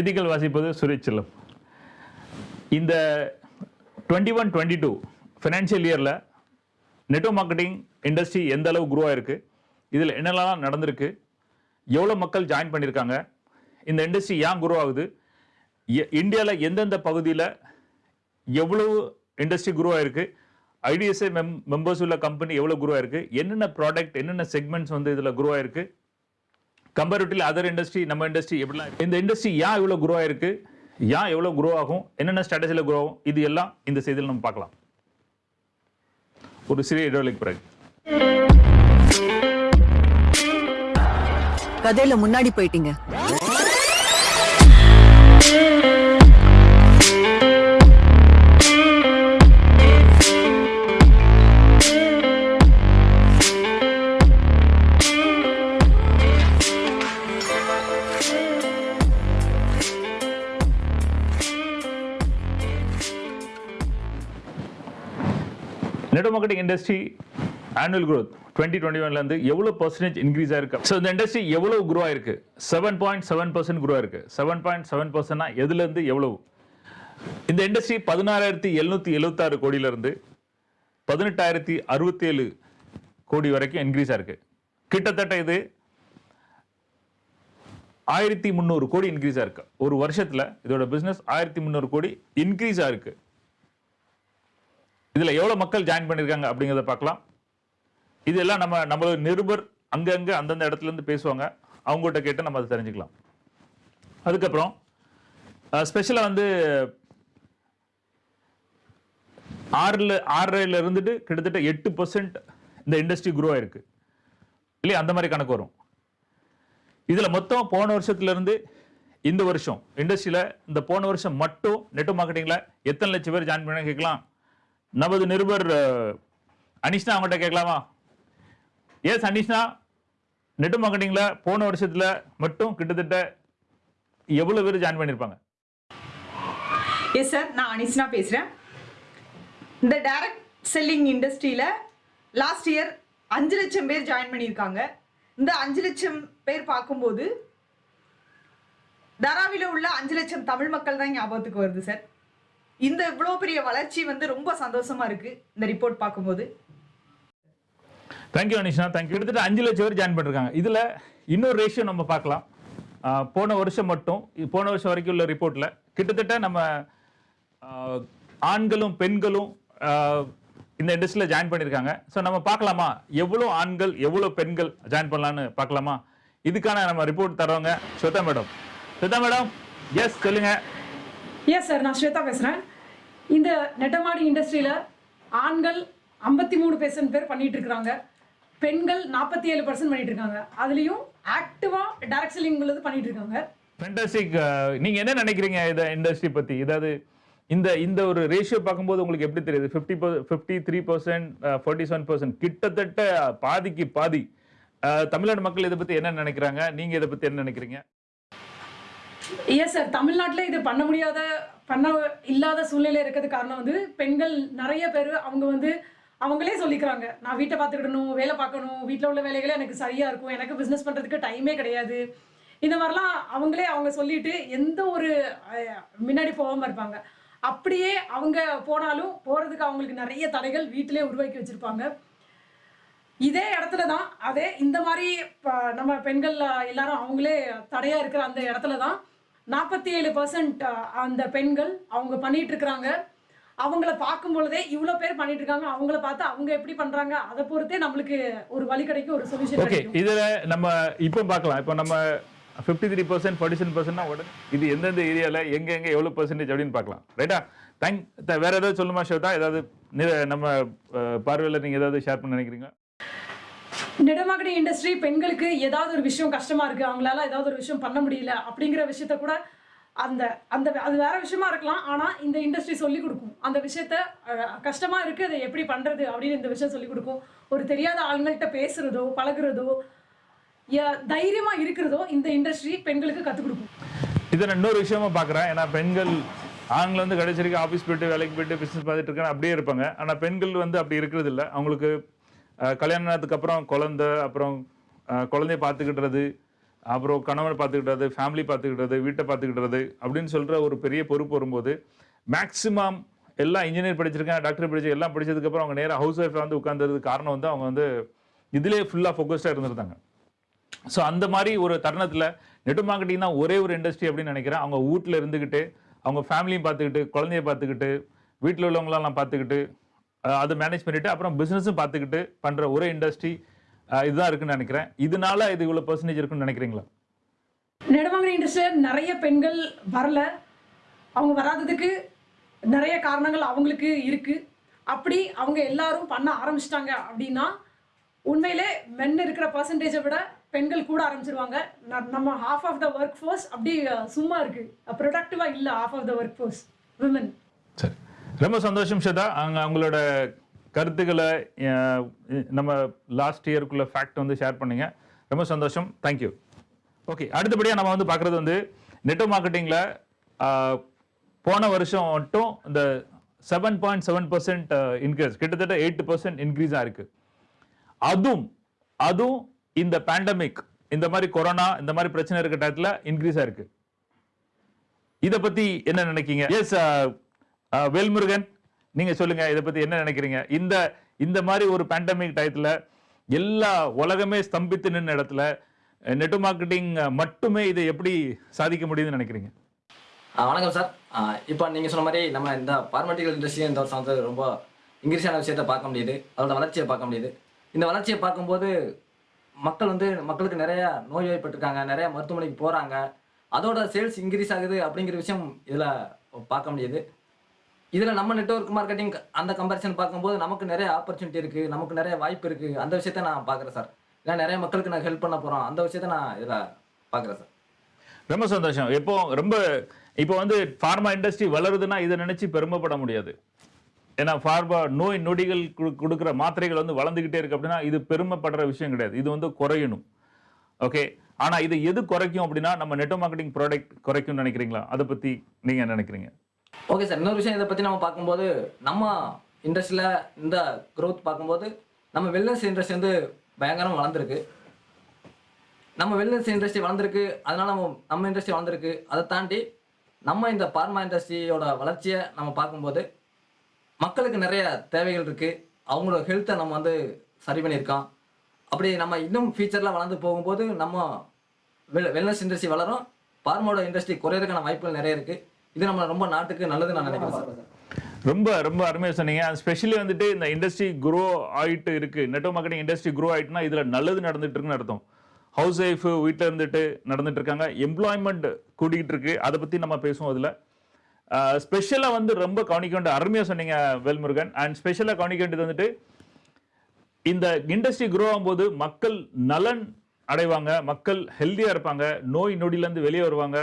செய்திகள் வாசிப்பது சுரேச்சலம் இந்த twenty one twenty two financial இயரில் நெட்வொர்க் மார்க்கெட்டிங் இண்டஸ்ட்ரி எந்த அளவு குரோ ஆயிருக்கு இதில் என்னெல்லாம் நடந்திருக்கு எவ்வளோ மக்கள் ஜாயின் பண்ணியிருக்காங்க இந்த இண்டஸ்ட்ரி ஏன் குரோ ஆகுது இந்தியாவில் எந்தெந்த பகுதியில் எவ்வளவு இண்டஸ்ட்ரி குரோ ஆயிருக்கு ஐடிஎஸ்ஐ மெம் மெம்பர்ஸ் உள்ள கம்பெனி எவ்வளோ குரோ ஆயிருக்கு என்னென்ன ப்ராடக்ட் என்னென்ன செக்மெண்ட்ஸ் வந்து இதில் குரோ ஆயிருக்கு கம்பேரிட்டிவ்லி அதர் இண்டஸ்ட்ரி நம்ம இண்டஸ்ட்ரி எப்படிலாம் இந்த இண்டஸ்ட்ரி ஏன் இவ்வளோ குரோ ஆயிருக்கு? ஏன் எவ்வளோ குரோ ஆகும்? என்னென்ன ஸ்ட்ராட்டஜியில் குரோ ஆகும்? இது எல்லாம் இந்த செய்தியில் நம்ம பார்க்கலாம். ஒரு சிறிய இடைவெளிக்கு பிறகு. கதையில முன்னாடி போயிட்டீங்க. Net marketing industry annual growth twenty twenty ஒன்லேருந்து எவ்வளோ பர்சன்டேஜ் இன்க்ரீஸ் ஆயிருக்கு? ஸோ இந்த இண்டஸ்ட்ரி எவ்வளோ குரோ ஆயிருக்கு? Seven point seven percent grow ஆயிருக்கு. செவன் பாயிண்ட் செவன் பர்சன்ட்னா எதுலேருந்து எவ்வளவு? இந்த இண்டஸ்ட்ரி பதினாறாயிரத்தி எழுநூற்றி எழுபத்தாறு கோடியிலேருந்து பதினெட்டாயிரத்தி அறுபத்தி ஏழு கோடி வரைக்கும் இன்க்ரீஸ் ஆயிருக்கு. கிட்டத்தட்ட இது ஆயிரத்தி முந்நூறு கோடி இன்க்ரீஸ் ஆயிருக்கு. ஒரு வருஷத்தில் இதோட பிஸ்னஸ் ஆயிரத்தி முந்நூறு கோடி இன்க்ரீஸ் ஆயிருக்கு. இதில் எவ்வளோ மக்கள் ஜாயின் பண்ணியிருக்காங்க அப்படிங்கிறத பார்க்கலாம். இதெல்லாம் நம்ம நம்மளோட நிருபர் அங்கங்கே அந்தந்த இடத்துல இருந்து பேசுவாங்க. அவங்ககிட்ட கேட்டு நம்ம அதை தெரிஞ்சுக்கலாம். அதுக்கப்புறம் ஸ்பெஷலாக வந்து ஆறில் ஆறரைல இருந்துட்டு கிட்டத்தட்ட எட்டு பர்சன்ட் இந்த இண்டஸ்ட்ரி குரோ ஆயிருக்கு. இல்லையா? அந்த மாதிரி கணக்கு வரும். இதில் மொத்தம் போன வருஷத்துல இருந்து இந்த வருஷம் இண்டஸ்ட்ரியில் இந்த போன வருஷம் மட்டும் நெட் மார்க்கெட்டிங்ல எத்தனை லட்சம் பேர் ஜாயின் பண்ண கேட்கலாம். நமது நிருபர் அனிஷ்னா அவங்கள்ட்ட கேட்கலாமா? எஸ் அனிஷ்னா நெட் மார்க்கெட்டிங்கில் போன வருஷத்தில் மட்டும் கிட்டத்தட்ட எவ்வளோ பேர் ஜாயின் பண்ணியிருப்பாங்க எஸ் சார் நான் அனிஷ்னா பேசுகிறேன் இந்த டைரக்ட் செல்லிங் இண்டஸ்ட்ரியில் லாஸ்ட் இயர் அஞ்சு லட்சம் பேர் ஜாயின் பண்ணியிருக்காங்க. இந்த அஞ்சு லட்சம் பேர் பார்க்கும்போது தராவில உள்ள அஞ்சு லட்சம் தமிழ் மக்கள் தான் ஞாபகத்துக்கு வருது சார் இந்த இவ்வளோ பெரிய வளர்ச்சி வந்து ரொம்ப சந்தோஷமா இருக்கு இந்த ரிப்போர்ட் பார்க்கும்போது. தேங்க்யூ அனிஷ்னா தேங்க்யூ கிட்டத்தட்ட அஞ்சு லட்சம் பேர் ஜாயின் பண்ணிருக்காங்க. இதுல இன்னொரு ரேஷியோ நம்ம பார்க்கலாம். போன வருஷம் மட்டும் போன வருஷம் வரைக்கும் உள்ள ரிப்போர்ட்ல கிட்டத்தட்ட நம்ம ஆண்களும் பெண்களும் இந்த இண்டஸ்ட்ரியில் ஜாயின் பண்ணியிருக்காங்க ஸோ நம்ம பார்க்கலாமா? எவ்வளோ ஆண்கள் எவ்வளோ பெண்கள் ஜாயின் பண்ணலான்னு பார்க்கலாமா? இதுக்கான நம்ம report தரோங்க Shweta madam. Shweta madam yes சொல்லுங்க. எஸ் சார் நான் ஸ்வேதா பேசுகிறேன் இந்த நெட்டமாடி இண்டஸ்ட்ரியில் ஆண்கள் ஐம்பத்தி மூணு பெர்சன்ட் பேர் பண்ணிகிட்ருக்குறாங்க பெண்கள் நாற்பத்தி ஏழு பர்சன்ட் பண்ணிட்டு இருக்காங்க அதுலேயும் ஆக்டிவாக டேரக்ட் செல்லிங் உள்ளது பண்ணிட்டு இருக்காங்க ஃபென்டாஸ்டிக் நீங்கள் என்ன நினைக்கிறீங்க இதை இண்டஸ்ட்ரி பற்றி இதாவது இந்த இந்த ஒரு ரேஷியோ பார்க்கும்போது உங்களுக்கு எப்படி தெரியுது? Fifty fifty three percent forty seven percent கிட்டத்தட்ட பாதிக்கு பாதி. தமிழ்நாடு மக்கள் இதை பற்றி என்ன நினைக்கிறாங்க? நீங்கள் இதை பற்றி என்ன நினைக்கிறீங்க? எஸ் சார் தமிழ்நாட்டில் இது பண்ண முடியாத பண்ண இல்லாத சூழ்நிலை இருக்கிறது காரணம் வந்து பெண்கள் நிறைய பேர் அவங்க வந்து அவங்களே சொல்லிக்கிறாங்க. நான் வீட்டை பார்த்துக்கிடணும் வேலை பார்க்கணும் வீட்டில் உள்ள வேலைகளே எனக்கு சரியாக இருக்கும் எனக்கு பிஸ்னஸ் பண்ணுறதுக்கு டைமே கிடையாது. இந்த மாதிரிலாம் அவங்களே அவங்க சொல்லிட்டு எந்த ஒரு முன்னாடி போகாமல் இருப்பாங்க. அப்படியே அவங்க போனாலும் போகிறதுக்கு அவங்களுக்கு நிறைய தடைகள் வீட்டிலே உருவாக்கி வச்சுருப்பாங்க. இதே இடத்துல தான் அதே இந்த மாதிரி நம்ம பெண்கள் எல்லாரும் அவங்களே தடையாக இருக்கிற அந்த இடத்துல தான் நாற்பத்தி ஏழு பர்சன்ட் அந்த பெண்கள் அவங்க பண்ணிட்டு இருக்கிறாங்க அவங்கள பார்க்கும் பொழுதே இவ்வளோ பேர் பண்ணிட்டு இருக்காங்க அவங்கள பார்த்து அவங்க எப்படி பண்றாங்க? அதை பொறுத்தே நம்மளுக்கு ஒரு வழி கிடைக்கும் ஒரு சொல்யூஷன் ஓகே இதுல நம்ம இப்போ பார்க்கலாம். இப்போ நம்ம fifty three percent forty seven பர்சன்ட்னா உடனே இது எந்தெந்த ஏரியால எங்க எங்க எவ்வளவு பர்சன்டேஜ் அப்படின்னு பார்க்கலாம். ரைட்டா தேங்க் வேற ஏதாவது சொல்லுமா ஷோதா ஏதாவது நம்ம பார்வையில நீங்க ஏதாவது ஷேர் பண்ண நினைக்கிறீங்க நெடமார்க்கெட்டிங் இண்டஸ்ட்ரி பெண்களுக்கு ஏதாவது ஒரு விஷயம் கஷ்டமா இருக்கு அவங்களால ஏதாவது ஒரு விஷயம் பண்ண முடியல அப்படிங்கிற விஷயத்த கூட அந்த அந்த அது வேற விஷயமா இருக்கலாம். ஆனா இந்த இண்டஸ்ட்ரி சொல்லி கொடுக்கும். அந்த விஷயத்த கஷ்டமாக கஷ்டமா இருக்கு அதை எப்படி பண்றது அப்படின்னு இந்த விஷயம் சொல்லி கொடுக்கும். ஒரு தெரியாத ஆளுங்கள்கிட்ட பேசுறதோ பழகுறதோ ய- தைரியமா இருக்கிறதோ இந்த இண்டஸ்ட்ரி பெண்களுக்கு கத்துக் கொடுக்கும். இதை நான் இன்னொரு விஷயமா பார்க்குறேன். ஏன்னா பெண்கள் ஆண்கள் வந்து கடைசி வரைக்கும் ஆஃபீஸ் போயிட்டு வேலைக்கு போயிட்டு பிஸ்னஸ் பார்த்துட்டு இருக்காங்க அப்படியே இருப்பாங்க. ஆனால் பெண்கள் வந்து அப்படி இருக்கிறது இல்லை அவங்களுக்கு கல்யாணத்துக்கு அப்புறம் குழந்த அப்புறம் குழந்தைய பார்த்துக்கிட்டுறது அப்புறம் கணவனை பார்த்துக்கிட்டது ஃபேமிலி பார்த்துக்கிட்டது வீட்டை பார்த்துக்கிட்டது அப்படின்னு சொல்கிற ஒரு பெரிய பொறுப்பு வரும்போது மேக்ஸிமம் எல்லாம் இன்ஜினியர் படிச்சிருக்காங்க டாக்டர் படிச்சு எல்லாம் படித்ததுக்கப்புறம் அவங்க நேராக ஹவுஸ் ஒய்ஃபில் வந்து உட்கார்ந்ததுக்கு காரணம் வந்து அவங்க வந்து இதிலே ஃபுல்லாக ஃபோக்கஸ்டாக இருந்திருந்தாங்க. ஸோ அந்த மாதிரி ஒரு தருணத்தில் நெட் மார்க்கெட்டிங் தான் ஒரே ஒரு இண்டஸ்ட்ரி அப்படின்னு நினைக்கிறேன். அவங்க வீட்டில் இருந்துக்கிட்டு அவங்க ஃபேமிலியும் பார்த்துக்கிட்டு குழந்தைய பார்த்துக்கிட்டு வீட்டில் உள்ளவங்களெல்லாம் பார்த்துக்கிட்டு அதை மேனேஜ் பண்ணிவிட்டு அப்புறம் பிஸ்னஸும் பார்த்துக்கிட்டு பண்ணுற ஒரே இண்டஸ்ட்ரி இதுதான் இருக்குன்னு நினைக்கிறேன். இதனால இது இவ்வளோ பர்சன்டேஜ் இருக்குன்னு நினைக்கிறீங்களா? நெடுவாங்கடி இண்டஸ்ட்ரியில் நிறைய பெண்கள் வரல. அவங்க வராததுக்கு நிறைய காரணங்கள் அவங்களுக்கு இருக்குது அப்படி அவங்க எல்லாரும் பண்ண ஆரம்பிச்சிட்டாங்க அப்படின்னா உண்மையிலே மென் இருக்கிற பர்சன்டேஜை விட பெண்கள் கூட ஆரம்பிச்சிருவாங்க. நம்ம half of the work force அப்படி சும்மா இருக்குது ப்ரொடக்டிவாக இல்லை half of the work force women ரொம்ப சந்தோஷம் ஸ்வேதா அங்கே அவங்களோட கருத்துக்களை நம்ம லாஸ்ட் இயருக்குள்ள ஃபேக்ட் வந்து ஷேர் பண்ணீங்க. ரொம்ப சந்தோஷம். தேங்க்யூ ஓகே அடுத்தபடியாக நம்ம வந்து பார்க்குறது வந்து நெட்டோ மார்க்கெட்டிங்கில் போன வருஷம் மட்டும் இந்த seven point seven percent increase கிட்டத்தட்ட எயிட் பர்சன்ட் இன்க்ரீஸாக இருக்குது அதுவும் அதுவும் இந்த பேண்டமிக் இந்த மாதிரி கொரோனா இந்த மாதிரி பிரச்சனை இருக்க டயத்தில் இன்க்ரீஸ் ஆயிருக்கு இதை பற்றி என்ன நினைக்கிங்க எஸ் வேல்முருகன் நீங்க சொல்லுங்க இதை பத்தி என்ன நினைக்கிறீங்க? இந்த இந்த மாதிரி ஒரு பேண்டமிக் டயத்துல எல்லா உலகமே ஸ்தம்பித்து நின்ற இடத்துல நெட் மார்க்கெட்டிங் மட்டுமே இதை எப்படி சாதிக்க முடியுதுன்னு நினைக்கிறீங்க? வணக்கம் சார். இப்போ நீங்கள் சொன்ன மாதிரி நம்ம இந்த பார்மெட்டிக்கல் இண்டஸ்ட்ரி இந்த வருஷம் வந்து ரொம்ப இங்கிலீஷான விஷயத்தை பார்க்க முடியுது. அதோட வளர்ச்சியை பார்க்க முடியுது. இந்த வளர்ச்சியை பார்க்கும்போது மக்கள் வந்து மக்களுக்கு நிறைய நோய்வாய்ப்பட்டிருக்காங்க நிறைய மருத்துவமனைக்கு போகிறாங்க அதோட சேல்ஸ் இன்க்ரீஸ் ஆகுது அப்படிங்கிற விஷயம் இதில் பார்க்க முடியுது. இதில் நம்ம நெட்வொர்க் மார்க்கெட்டிங் அந்த கம்பேரிசன் பார்க்கும்போது நமக்கு நிறைய ஆப்பர்ச்சுனிட்டி இருக்குது நமக்கு நிறைய வாய்ப்பு இருக்குது அந்த விஷயத்த நான் பார்க்குறேன் சார். ஏன்னா நிறைய மக்களுக்கு நான் ஹெல்ப் பண்ண போகிறோம் அந்த விஷயத்த நான் இதில் பார்க்குறேன் சார். ரொம்ப சந்தோஷம். இப்போ ரொம்ப இப்போ வந்து ஃபார்மா இண்டஸ்ட்ரி வளருதுன்னா இதை நினச்சி பெருமைப்பட முடியாது. ஏன்னா ஃபார்மா நோய் நொடிகள் கொடுக்குற மாத்திரைகள் வந்து வளர்ந்துக்கிட்டே இருக்கு அப்படின்னா இது பெருமைப்படுற விஷயம் கிடையாது. இது வந்து குறையணும். ஓகே? ஆனால் இது எது குறைக்கும் அப்படின்னா நம்ம நெட் மார்க்கெட்டிங் ப்ராடக்ட் குறைக்கும்னு நினைக்கிறீங்களா? அதை பற்றி நீங்கள் நினைக்கிறீங்க? ஓகே சார் இன்னொரு விஷயம் இதை பற்றி நம்ம பார்க்கும்போது நம்ம இண்டஸ்ட்ரியில் இந்த க்ரோத் பார்க்கும்போது நம்ம வெல்னஸ் இண்டஸ்ட்ரி வந்து பயங்கரம் வளர்ந்துருக்கு. நம்ம வெல்னஸ் இண்டஸ்ட்ரி வளர்ந்துருக்கு அதனால் நம்ம நம்ம இண்டஸ்ட்ரி வளர்ந்துருக்கு. அதை தாண்டி நம்ம இந்த பார்மா இண்டஸ்ட்ரியோட வளர்ச்சியை நம்ம பார்க்கும்போது மக்களுக்கு நிறைய தேவைகள் இருக்குது அவங்களோட ஹெல்த்தை நம்ம வந்து சரி பண்ணியிருக்கோம். அப்படி நம்ம இன்னும் ஃபியூச்சரில் வளர்ந்து போகும்போது நம்ம வெல் வெல்னஸ் இண்டஸ்ட்ரி வளரும் பார்மோட இண்டஸ்ட்ரி குறையிறதுக்கான வாய்ப்புகள் நிறைய இருக்குது இது நம்ம ரொம்ப நாட்டுக்கு நல்லது நான் நினைக்கிறேன் சார். ரொம்ப ரொம்ப அருமையாக சொன்னீங்க. ஸ்பெஷலி வந்துட்டு இந்த இண்டஸ்ட்ரி குரோ ஆயிட்டு இருக்கு. நெட்வொர்க் மார்க்கெட்டிங் இண்டஸ்ட்ரி குரோ ஆயிட்டுனா இதுல நல்லது நடந்துட்டு இருக்குன்னு அர்த்தம். ஹவுஸ் ஒய்ஃப் வீட்டில் இருந்துட்டு நடந்துட்டு இருக்காங்க. எம்ப்ளாய்மெண்ட் கூட்டிகிட்டு இருக்கு. அதை பற்றி நம்ம பேசுவோம் அதில். ஸ்பெஷலாக வந்து ரொம்ப கவனிக்க வேண்டிய அருமையாக சொன்னீங்க வேல்முருகன். அண்ட் ஸ்பெஷலாக கவனிக்க வேண்டியது வந்துட்டு இந்த இண்டஸ்ட்ரி க்ரோ ஆகும்போது மக்கள் நலன் அடைவாங்க. மக்கள் ஹெல்த்தியாக இருப்பாங்க. நோய் நொடியிலேருந்து வெளியே வருவாங்க.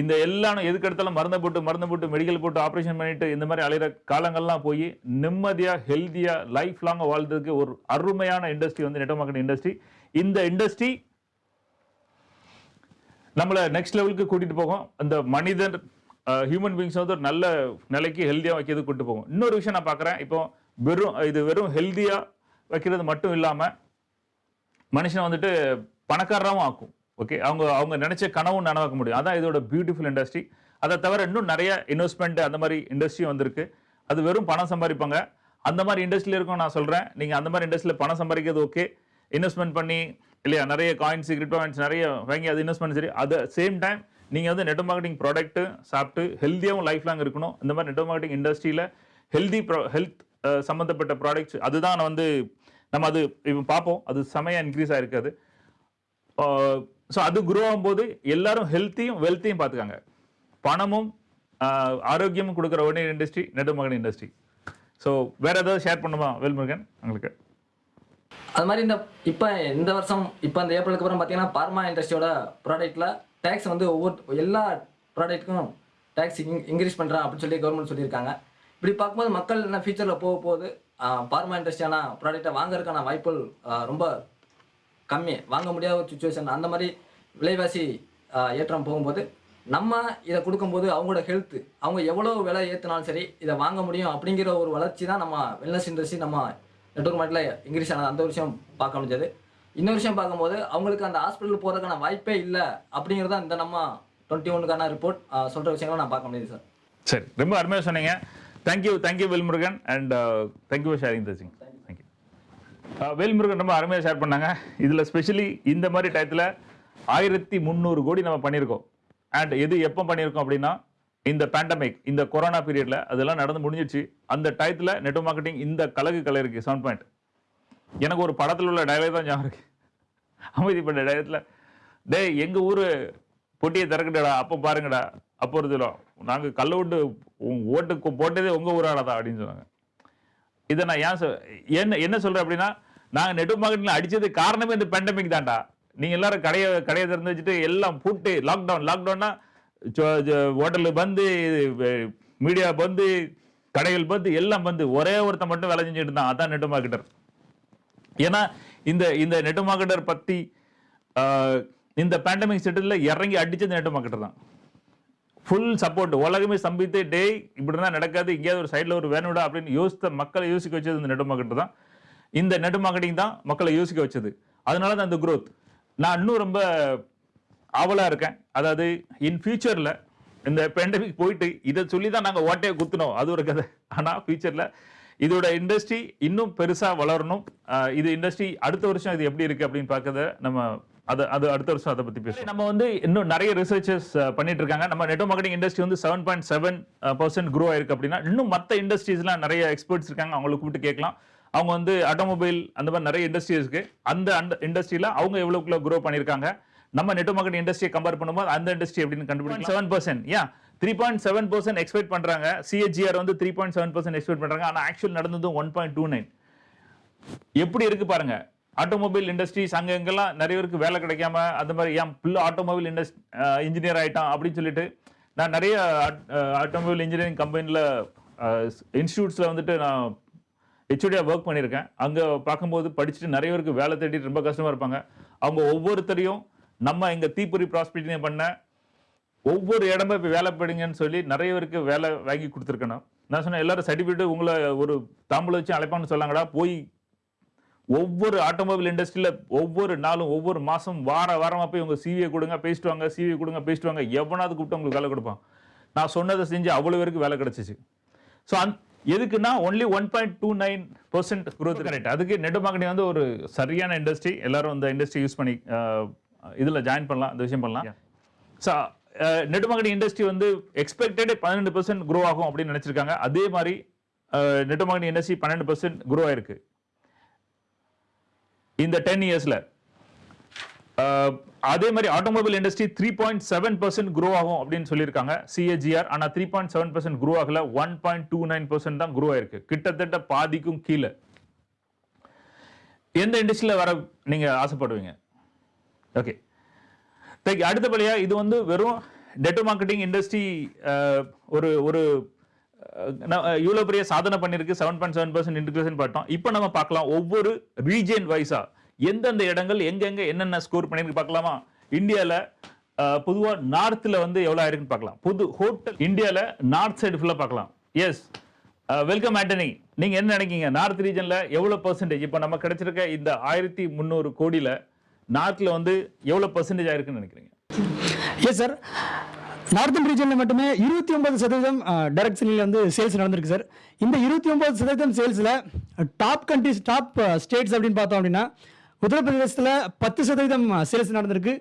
இந்த எல்லாம் எதுக்கு எடுத்தாலும் மருந்து போட்டு மருந்து போட்டு மெடிக்கல் போட்டு ஆப்ரேஷன் பண்ணிட்டு இந்த மாதிரி அலையிற காலங்கள்லாம் போய் நிம்மதியாக ஹெல்த்தியாக லைஃப் லாங்காக வாழ்றதுக்கு ஒரு அருமையான இண்டஸ்ட்ரி வந்து நெட் மார்க்கெட் இண்டஸ்ட்ரி இந்த இண்டஸ்ட்ரி நம்மளை நெக்ஸ்ட் லெவலுக்கு கூட்டிகிட்டு போகும். அந்த மனிதன் ஹியூமன் பீங்ஸ் வந்து ஒரு நல்ல நிலைக்கு ஹெல்த்தியாக வைக்கிறது கூட்டு போகும். இன்னொரு விஷயம் நான் பார்க்குறேன். இப்போ வெறும் இது வெறும் ஹெல்த்தியாக வைக்கிறது மட்டும் இல்லாமல் மனுஷனை வந்துட்டு பணக்காரராகவும் ஆக்கும். ஓகே அவங்க அவங்க நினைச்ச கனவும் நனவாக்க முடியும். அதான் இதோட பியூட்டிஃபுல் இண்டஸ்ட்ரி அதை தவிர இன்னும் நிறைய இன்வெஸ்ட்மெண்ட் அந்த மாதிரி இண்டஸ்ட்ரி வந்திருக்கு. அது வெறும் பணம் சம்பாதிப்பாங்க. அந்த மாதிரி இண்டஸ்ட்ரியில் இருக்கும் நான் சொல்கிறேன் நீங்கள் அந்த மாதிரி இண்டஸ்ட்ரியில் பணம் சம்பாதிக்கிறது ஓகே இன்வெஸ்ட்மெண்ட் பண்ணி இல்லையா நிறைய காயின்ஸ் கிரிப்டோ காயின்ஸ் நிறைய வாங்கி அது இன்வெஸ்ட் பண்ணி சரி. அது சேம் டைம் நீங்கள் வந்து நெட் மார்க்கெட்டிங் ப்ராடக்ட்டு சாப்பிட்டு ஹெல்த்தியாகவும் லைஃப் லாங் இருக்கணும். இந்த மாதிரி நெட் மார்க்கெட்டிங் இண்டஸ்ட்ரியில் ஹெல்தி ப்ரோ ஹெல்த் சம்மந்தப்பட்ட ப்ராடக்ட்ஸ் அதுதான் நான் வந்து நம்ம அது இப்போ பார்ப்போம். அது செமையாக இன்க்ரீஸ் ஆகிருக்காது ஸோ அது குரோ ஆகும்போது எல்லாரும் ஹெல்த்தியும் வெல்த்தையும் பார்த்துக்காங்க. பணமும் ஆரோக்கியமும் கொடுக்குற ஒரே இண்டஸ்ட்ரி நெடுமகன் இண்டஸ்ட்ரி ஸோ வேற ஏதாவது ஷேர் பண்ணுமா வேல்முருகன் உங்களுக்கு? அது மாதிரி இந்த இப்போ இந்த வருஷம் இப்போ இந்த ஏப்ரலுக்கு அப்புறம் பார்த்தீங்கன்னா பார்மா இண்டஸ்ட்ரியோட ப்ராடக்ட்டில் டேக்ஸ் வந்து ஒவ்வொரு எல்லா ப்ராடக்ட்டுக்கும் டேக்ஸ் இன்க்ரீஸ் பண்ணுறேன் அப்படின்னு சொல்லி கவர்மெண்ட் சொல்லியிருக்காங்க. இப்படி பார்க்கும்போது மக்கள் என்ன ஃபியூச்சரில் போக போகுது? பார்மா இண்டஸ்ட்ரியான ப்ராடக்ட்டை வாங்குறதுக்கான வாய்ப்புகள் ரொம்ப கம்மி வாங்க முடியாத ஒரு சுச்சுவேஷன் அந்த மாதிரி விலைவாசி ஏற்றம் போகும்போது நம்ம இதை கொடுக்கும்போது அவங்களோட ஹெல்த் அவங்க எவ்வளோ விலை ஏற்றினாலும் சரி இதை வாங்க முடியும் அப்படிங்கிற ஒரு வளர்ச்சி தான் நம்ம வெல்னஸ் இண்டஸ்ட்ரி நம்ம நெட்ஒர்க் மார்க்கெட்டில் இன்க்ரீஸ் ஆனது. அந்த ஒரு விஷயம் பார்க்க முடிஞ்சது. இன்னொரு விஷயம் பார்க்கும்போது அவங்களுக்கு அந்த ஹாஸ்பிட்டல் போகிறதுக்கான வாய்ப்பே இல்லை அப்படிங்கிறது தான் இந்த நம்ம டுவெண்ட்டி ஒனுக்கான ரிப்போர்ட் சொல்கிற விஷயங்களை நான் பார்க்க முடியுது சார் சரி ரொம்ப அருமையாக சொன்னீங்க. Thank you thank you Velmurugan and thank you for sharing the Velmurugan ரொம்ப அருமையாக ஷேர் பண்ணாங்க. இதில் ஸ்பெஷலி இந்த மாதிரி டயத்தில் ஆயிரத்தி முந்நூறு கோடி நம்ம பண்ணியிருக்கோம். அண்ட் எது எப்போ பண்ணியிருக்கோம் அப்படின்னா இந்த பேண்டமிக் இந்த கொரோனா பீரியடில் அதெல்லாம் நடந்து முடிஞ்சிச்சு அந்த டயத்தில் நெட் மார்க்கெட்டிங் இந்த கலகு கலருக்கு செவன் பாயிண்ட் எனக்கு ஒரு படத்தில் உள்ள டயலாக் தான் ஞாபகம் இருக்கு. அமைதிப்பட்ட டயத்தில் டேய் எங்கள் ஊர் பொட்டியை திறக்கட்டடா அப்போ பாருங்கடா அப்போ ஒரு நாங்கள் கல் விட்டு உங்க ஓட்டுக்கு போட்டதே உங்கள் ஊராடா அப்படின்னு சொன்னாங்க. இதை நான் ஏன் சொல் என்ன என்ன சொல்கிறேன் அப்படின்னா நாங்கள் நெட் மார்க்கெட்டில் அடித்தது காரணமே இந்த பேண்டமிக் தான்டா. நீங்கள் எல்லாரும் கடையை கடையை திறந்து வச்சுட்டு எல்லாம் பூட்டு லாக்டவுன் லாக்டவுன்னா ஹோட்டலு பந்து மீடியா பந்து கடைகள் பந்து எல்லாம் பந்து ஒரே ஒருத்தன் மட்டும் வேலை செஞ்சுட்டு இருந்தான். அதான் நெட் மார்க்கெட்டர் ஏன்னா இந்த இந்த நெட் மார்க்கெட்டர் பற்றி இந்த பேண்டமிக் செட்டில் இறங்கி அடித்தது நெட் மார்க்கெட்டர் தான். ஃபுல் சப்போர்ட் உலகமே சம்பித்து டே இப்படி தான் நடக்காது. எங்கேயாவது ஒரு சைடில் ஒரு வேணுடா அப்படின்னு யோசித்த மக்களை யோசிக்க வச்சது இந்த நெட் மார்க்கெட் தான். இந்த நெட் மார்க்கெட்டிங் தான் மக்களை யோசிக்க வச்சது. அதனால தான் இந்த குரோத் நான் இன்னும் ரொம்ப ஆவலா இருக்கேன். அதாவது இன் ஃபியூச்சரில் இந்த பேண்டமிக் போயிட்டு இதை சொல்லி தான் நாங்கள் ஓட்டையை குத்துனோம். அது ஒரு கதை. ஆனால் ஃபியூச்சரில் இதோட இண்டஸ்ட்ரி இன்னும் பெருசாக வளரணும். இது இண்டஸ்ட்ரி அடுத்த வருஷம் இது எப்படி இருக்கு அப்படின்னு பார்க்கறத நம்ம அது அது அடுத்த வருஷம் அதை பற்றி பேசுவோம். நம்ம வந்து இன்னும் நிறைய ரிசர்ச்சஸ் பண்ணிட்டு இருக்காங்க. நம்ம நெட் மார்க்கெட்டிங் இண்டஸ்ட்ரி வந்து seven point seven percent grow ஆயிருக்கு அப்படின்னா இன்னும் மற்ற இண்டஸ்ட்ரீஸ்லாம் நிறைய எக்ஸ்பர்ட்ஸ் இருக்காங்க. அவங்களை கூப்பிட்டு கேட்கலாம். அவங்க வந்து ஆட்டோமொபைல் அந்த மாதிரி நிறைய இண்டஸ்ட்ரி இருக்கு. அந்த அந்த இண்டஸ்ட்ரியில் அவங்க எவ்வளோக்குள்ள க்ரோ பண்ணியிருக்காங்க? நம்ம நெட் மார்க்கெட் இண்டஸ்ட்ரியை கம்பேர் பண்ணும்போது அந்த இண்டஸ்ட்ரி எப்படின்னு கண்டுபிடிக்கும் செவன் பர்சன்ட் ஏன் three point seven percent expect பண்றாங்க. சிஹெச்ஆர் வந்து three point seven percent expect பண்றாங்க. ஆனால் ஆக்சுவல் நடந்தது ஒன் பாயிண்ட் டூ நைன் எப்படி இருக்கு பாருங்க? ஆட்டோமொபைல் இண்டஸ்ட்ரீஸ் அங்கே எங்கெல்லாம் நிறைய பேருக்கு வேலை கிடைக்காம அந்த மாதிரி ஏன் புள்ள ஆட்டோமொபைல் இண்டஸ்ட் இன்ஜினியர் ஆயிட்டான் அப்படின்னு சொல்லிட்டு நான் நிறைய ஆட்டோமொபைல் இன்ஜினியரிங் கம்பெனியில் இன்ஸ்டியூட்ஸில் வந்துட்டு நான் ஹெச்ஓடியாக ஒர்க் பண்ணியிருக்கேன் அங்கே பார்க்கும்போது படிச்சுட்டு நிறைய பேருக்கு வேலை தேடிட்டு ரொம்ப கஷ்டமாக இருப்பாங்க. அவங்க ஒவ்வொருத்தரையும் நம்ம இங்கே தீப்பொறி ப்ராஸ்பிரிட்டி பண்ண ஒவ்வொரு இடமா இப்போ வேலை போயிடுங்கன்னு சொல்லி நிறைய பேருக்கு வேலை வாங்கி கொடுத்துருக்கணும். நான் சொன்னேன் எல்லாரும் சர்டிஃபிகேட் உங்களை ஒரு தாம்பூல வச்சு அழைப்பான்னு சொல்லாங்கடா. போய் ஒவ்வொரு ஆட்டோமொபைல் இண்டஸ்ட்ரியில் ஒவ்வொரு நாளும் ஒவ்வொரு மாதம் வார வாரமாக போய் உங்கள் சிவியை கொடுங்க பேசிட்டு வாங்க சிவியை கொடுங்க பேசிட்டு வாங்க. எவனாவது கூப்பிட்டு உங்களுக்கு வேலை கொடுப்பான். நான் சொன்னதை செஞ்சு அவ்வளோ பேருக்கு வேலை கிடச்சிச்சு. ஸோ அந் எதுக்குன்னா only one point two nine percent growth correct அதுக்கு நெட் மார்க்கெட்டிங் வந்து ஒரு சரியான இண்டஸ்ட்ரி எல்லாரும் இந்த இண்டஸ்ட்ரி யூஸ் பண்ணி இதில் ஜாயின் பண்ணலாம் இந்த விஷயம் பண்ணலாம். ஸோ நெட் மார்க்கெட்டிங் இண்டஸ்ட்ரி வந்து எக்ஸ்பெக்டட் பன்னெண்டு பர்சன்ட் க்ரோ ஆகும் அப்படின்னு நினச்சிருக்காங்க. அதே மாதிரி நெட் மார்க்கெட்டிங் இண்டஸ்ட்ரி பன்னெண்டு பர்சன்ட் க்ரோ ஆயிருக்கு. இந்த டென் இயர்ஸ்ல அதே மாதிரி automobile industry three point seven percent grow ஆகும் அப்படின்னு சொல்லியிருக்காங்க. சிஏஜிஆர் ஆனால் three point seven percent grow ஆகல. One point two nine percent தான் க்ரோ ஆயிருக்கு. கிட்டத்தட்ட பாதிக்கும் கீழே. எந்த இண்டஸ்ட்ரியில் வர நீங்கள் ஆசைப்படுவீங்க? ஓகே தேங்க்யூ அடுத்தபடியாக இது வந்து வெறும் டெட்டோ மார்க்கெட்டிங் இண்டஸ்ட்ரி ஒரு ஒரு இவ்வளோ பெரிய சாதனை பண்ணியிருக்கு. Seven point seven percent integration பார்த்தோம் இப்போ நம்ம பார்க்கலாம். ஒவ்வொரு ரீஜன் வைஸாக எந்தெந்த இடங்கள் எங்கெங்க என்னென்ன ஸ்கோர் பண்ணிருக்கு பார்க்கலாமா? இந்தியாவில் பொதுவாக நார்த்தில் வந்து எவ்வளோ ஆயிருக்குன்னு பார்க்கலாம். புது ஹோட்டல் இந்தியாவில் நார்த் சைடு ஃபுல்லாக பார்க்கலாம். எஸ் வெல்கம் ஆண்டனி நீங்கள் என்ன நினைக்கீங்க நார்த் ரீஜனில் எவ்வளோ பர்சன்டேஜ் இப்போ நம்ம கிடைச்சிருக்க இந்த ஆயிரத்தி முந்நூறு கோடியில் நார்த்தில் வந்து எவ்வளோ பர்சன்டேஜ் ஆயிருக்குன்னு நினைக்கிறீங்க? எஸ் சார் நார்த்தன் ரீஜனில் மட்டுமே இருபத்தி ஒன்பது சதவீதம் டைரக்ட் செல்லில் வந்து சேல்ஸ் நடந்திருக்கு சார் இந்த இருபத்தி ஒன்பது சதவீதம் சேல்ஸில் டாப் கண்ட்ரிஸ் டாப் ஸ்டேட்ஸ் அப்படின்னு பார்த்தோம் அப்படின்னா உத்தரப்பிரதேசத்தில் பத்து சதவீதம் சேல்ஸ் நடந்திருக்கு.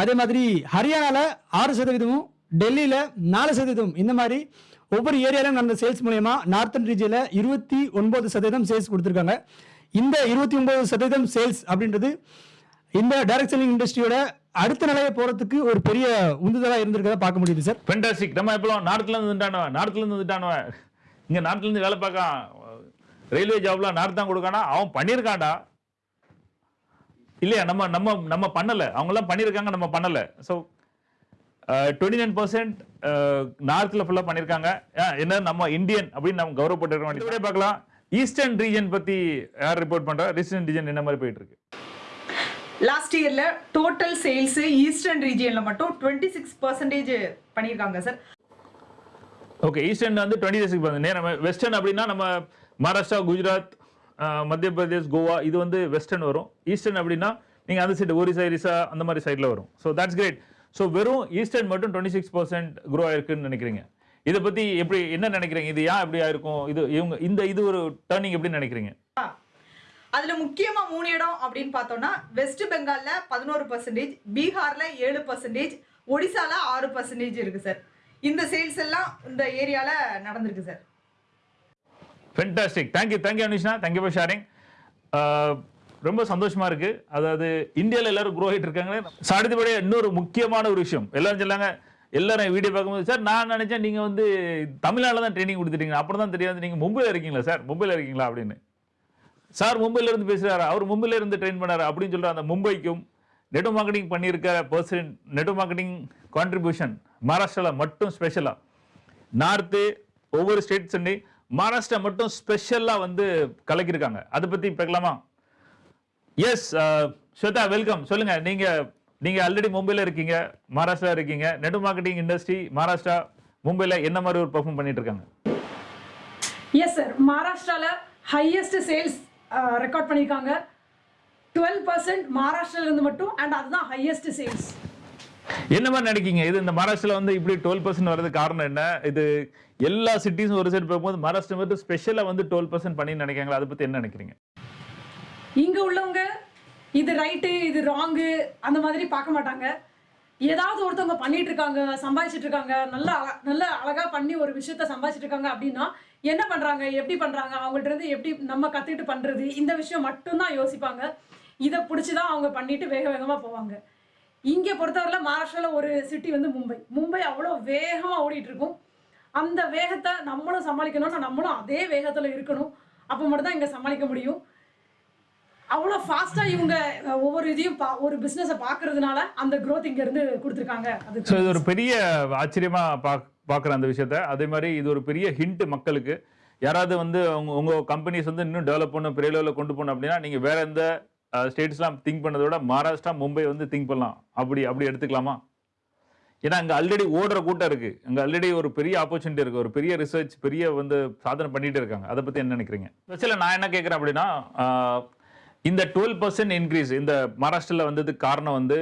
அதே மாதிரி ஹரியானாவில் ஆறு சதவீதமும் டெல்லியில் நாலு சதவீதம். இந்த மாதிரி ஒவ்வொரு ஏரியாவிலும் நடந்த சேல்ஸ் மூலயமா நார்த்தன் ரீஜியில் இருபத்தி ஒன்பது சதவீதம் சேல்ஸ் கொடுத்துருக்காங்க. இந்த இருபத்தி ஒன்பது சதவீதம் சேல்ஸ் அப்படின்றது இந்த டைரக்ட் செல்லிங் இண்டஸ்ட்ரியோட அடுத்த நிலையை போறதுக்கு ஒரு பெரிய உந்துதலா இருந்திருக்கதா பார்க்க முடியுது சார் ஃபென்டாஸ்டிக் நம்ம எப்போ நார்த்ல இருந்து வந்துட்டானவன் நார்த்ல இருந்து வந்துட்டானவன் இங்க நார்த்ல இருந்து வேலை பார்க்க ரயில்வே ஜாப்ல நார்த் தான் கொடுக்கானா? அவன் பண்ணியிருக்கான்டா. இல்லையா நம்ம நம்ம நம்ம பண்ணல. அவங்க எல்லாம் பண்ணியிருக்காங்க நம்ம பண்ணல. ஸோ டுவெண்ட்டி நைன் பர்சன்ட் நார்த்ல ஃபுல்லா பண்ணியிருக்காங்க. என்ன நம்ம இந்தியன் அப்படின்னு நம்ம கௌரவப்பட்டிருக்க வேண்டியது பார்க்கலாம். ஈஸ்டர்ன் ரீஜன் பத்தி யார் ரிப்போர்ட் பண்றா? ஈஸ்டர்ன் ரீஜன் என்ன மாதிரி போயிட்டு இருக்கு லாஸ்ட் இயர்ல டோட்டல் சேல்ஸ் ஈஸ்டர்ன் ரீஜியன்ல மட்டும் டுவெண்ட்டி சிக்ஸ் பர்சன்டேஜ் பண்ணியிருக்காங்க சார் ஓகே ஈஸ்டர்ன் வந்து டுவெண்ட்டி சிக்ஸ் பர்சன்ட் நேரம் வெஸ்டர்ன் அப்படின்னா நம்ம மகாராஷ்டிரா குஜராத் மத்திய பிரதேஷ் கோவா இது வந்து வெஸ்டர்ன் வரும். ஈஸ்டர்ன் அப்படின்னா நீங்கள் அந்த சைடு ஒரிசா இரிசா அந்த மாதிரி சைடில் வரும். ஸோ தட்ஸ் கிரேட் ஸோ வெறும் ஈஸ்டர்ன் மட்டும் டுவெண்ட்டி சிக்ஸ் பர்சன்ட் க்ரோ ஆயிருக்குன்னு நினைக்கிறீங்க. இதை பற்றி எப்படி என்ன நினைக்கிறீங்க? இது ஏன் எப்படி ஆயிருக்கும்? இது இவங்க இந்த இது ஒரு டேர்னிங் எப்படி நினைக்கிறீங்க? அதில் முக்கியமாக மூணு இடம் அப்படின்னு பார்த்தோம்னா வெஸ்ட் பெங்காலில் பதினோரு பர்சன்டேஜ் பீகாரில் ஏழு பர்சன்டேஜ் ஒடிசால ஆறு பர்சன்டேஜ் இருக்குது சார் இந்த சேல்ஸ் எல்லாம் இந்த ஏரியாவில் நடந்திருக்கு sir fantastic thank you thank you Anushna thank you for sharing ரொம்ப சந்தோஷமா இருக்கு. அதாவது இந்தியாவில் எல்லாரும் குரோ ஆகிட்டு இருக்காங்களே. So, இன்னொரு முக்கியமான ஒரு விஷயம். எல்லாரும் சொல்லாங்க எல்லாரும் வீடியோ பார்க்கும்போது சார் நான் நினைச்சேன் நீங்க வந்து தமிழ்நாட்டில் தான் ட்ரைனிங் கொடுத்துட்டீங்க. அப்புறம் தான் தெரியாது. நீங்க மும்பையில் இருக்கீங்களா சார்? மும்பையில் இருக்கீங்களா? அப்படின்னு. சார் மும்பையில இருந்து பேசுறாரு. அவர் மும்பையில இருந்து ட்ரெயின் பண்ணாரு. அப்படின்னு சொல்ற அந்த மும்பைக்கும் நெட் மார்க்கெட்டிங் பண்ணியிருக்கிற பர்சன் நெட் மார்க்கெட்டிங் கான்ட்ரிபியூஷன் மகாராஷ்டிராவில் மட்டும் ஸ்பெஷலாக நார்த்து ஒவ்வொரு ஸ்டேட்ஸ் மகாராஷ்டிரா மட்டும் ஸ்பெஷலாக வந்து கலக்கியிருக்காங்க. அதை பற்றி பார்க்கலாமா எஸ் ஸ்வேதா வெல்கம் சொல்லுங்க நீங்க நீங்க ஆல்ரெடி மும்பையில் இருக்கீங்க மகாராஷ்டிரா இருக்கீங்க நெட் மார்க்கெட்டிங் இண்டஸ்ட்ரி மகாராஷ்டிரா மும்பையில் என்ன மாதிரி ஒரு பெர்ஃபார்ம் பண்ணிட்டு இருக்காங்க எஸ் சார் மகாராஷ்டிரால ஹையஸ்ட் சேல்ஸ் ரெக்கார்ட் பண்ணியிருக்காங்க. டுவெல் பர்சன்ட் மகாராஷ்டிராலேருந்து மட்டும் அண்ட் அதுதான் ஹையஸ்ட் சேல்ஸ் என்ன மாதிரி நினைக்கீங்க இது இந்த மகாராஷ்டிரால வந்து இப்படி டுவெல் பர்சன்ட் வரது காரணம் என்ன? இது எல்லா சிட்டிஸும் ஒரு சைடு போகும்போது மகாராஷ்டிரம் வந்து ஸ்பெஷலாக வந்து டுவெல் பர்சன்ட் பண்ணி நினைக்கிறாங்களா அதை பற்றி என்ன நினைக்கிறீங்க? இங்கே உள்ளவங்க இது ரைட்டு இது ராங்கு அந்த மாதிரி பார்க்க மாட்டாங்க. ஏதாவது ஒருத்தவங்க பண்ணிட்டு இருக்காங்க சம்பாதிச்சிட்டு இருக்காங்க நல்லா அழ- நல்ல அழகா பண்ணி ஒரு விஷயத்த சம்பாதிச்சிட்டு இருக்காங்க அப்படின்னா என்ன பண்றாங்க எப்படி பண்றாங்க அவங்கள்ட்ட இருந்து எப்படி நம்ம கத்துக்கிட்டு பண்றது இந்த விஷயம் மட்டும்தான் யோசிப்பாங்க. இதை பிடிச்சி தான் அவங்க பண்ணிட்டு வேக வேகமா போவாங்க. இங்க பொறுத்தவரையில் மகாராஷ்டிரால ஒரு சிட்டி வந்து மும்பை. மும்பை அவ்வளோ வேகமா ஓடிட்டு இருக்கும். அந்த வேகத்தை நம்மளும் சமாளிக்கணும்னா நம்மளும் அதே வேகத்தில் இருக்கணும். அப்போ மட்டும்தான் இங்கே சமாளிக்க முடியும். அவ்வளோ ஃபாஸ்ட்டாக இவங்க ஒவ்வொரு இதையும் பா ஒரு பிஸ்னஸை பார்க்கறதுனால அந்த க்ரோத் இங்கேருந்து கொடுத்துருக்காங்க. அது ஸோ இது ஒரு பெரிய ஆச்சரியமாக பாக் பார்க்குற அந்த விஷயத்த. அதே மாதிரி இது ஒரு பெரிய ஹிண்ட் மக்களுக்கு. யாராவது வந்து அவங்க உங்கள் கம்பெனிஸ் வந்து இன்னும் டெவலப் பண்ணணும் பெரிய லெவலில் கொண்டு போகணும் அப்படின்னா நீங்கள் வேற எந்த ஸ்டேட்ஸ்லாம் திங்க் பண்ணதை விட மகாராஷ்டிரா மும்பை வந்து திங்க் பண்ணலாம். அப்படி அப்படி எடுத்துக்கலாமா? ஏன்னா அங்கே ஆல்ரெடி ஓடுற கூட்டம் இருக்குது அங்கே ஆல்ரெடி ஒரு பெரிய ஆப்பர்ச்சுனிட்டி இருக்குது ஒரு பெரிய ரிசர்ச் பெரிய வந்து சாதனை பண்ணிகிட்டு இருக்காங்க. அதை பற்றி என்ன நினைக்கிறீங்க? ஸ்பெஷலாக நான் என்ன கேட்குறேன் அப்படின்னா இந்த டுவெல் பர்சன்ட் இன்க்ரீஸ் இந்த மகாராஷ்டிரில் வந்ததுக்கு காரணம் வந்து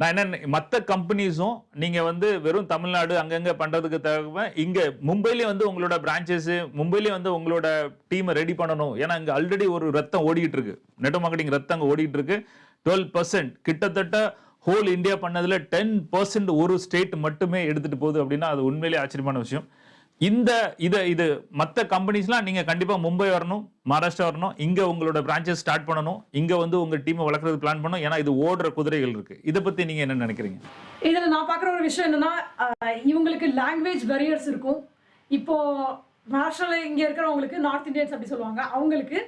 நான் என்ன மற்ற கம்பெனிஸும் நீங்கள் வந்து வெறும் தமிழ்நாடு அங்கங்கே பண்ணுறதுக்கு தவிர இங்கே மும்பைலயே வந்து உங்களோட பிரான்ச்சஸு மும்பைலயே வந்து உங்களோட டீமை ரெடி பண்ணணும். ஏன்னா இங்கே ஆல்ரெடி ஒரு ரத்தம் ஓடிக்கிட்டு இருக்கு. நெட் மார்க்கெட்டிங் ரத்தம் அங்கே ஓடிக்கிட்டு இருக்கு. டுவெல் பர்சன்ட் கிட்டத்தட்ட ஹோல் இந்தியா பண்ணதில் டென் பர்சன்ட் ஒரு ஸ்டேட் மட்டுமே எடுத்துகிட்டு போகுது அப்படின்னா அது உண்மையிலேயே ஆச்சரியமான விஷயம். இந்த இதை இது மற்ற கம்பெனிஸ்லாம் நீங்கள் கண்டிப்பாக மும்பை வரணும் மகாராஷ்டிரா வரணும் இங்கே உங்களோட பிரான்ச்சஸ் ஸ்டார்ட் பண்ணணும் இங்கே வந்து உங்கள் டீமை வளர்க்குறது பிளான் பண்ணணும் ஏன்னா இது ஓடுற குதிரைகள் இருக்குது இதை பற்றி நீங்கள் என்ன நினைக்கிறீங்க? இதில் நான் பார்க்குற ஒரு விஷயம் என்னென்னா இவங்களுக்கு லாங்குவேஜ் பேரியர்ஸ் இருக்கும். இப்போ மகாராஷ்டிராவில் இங்கே இருக்கிறவங்களுக்கு நார்த் இந்தியன்ஸ் அப்படி சொல்லுவாங்க. அவங்களுக்கு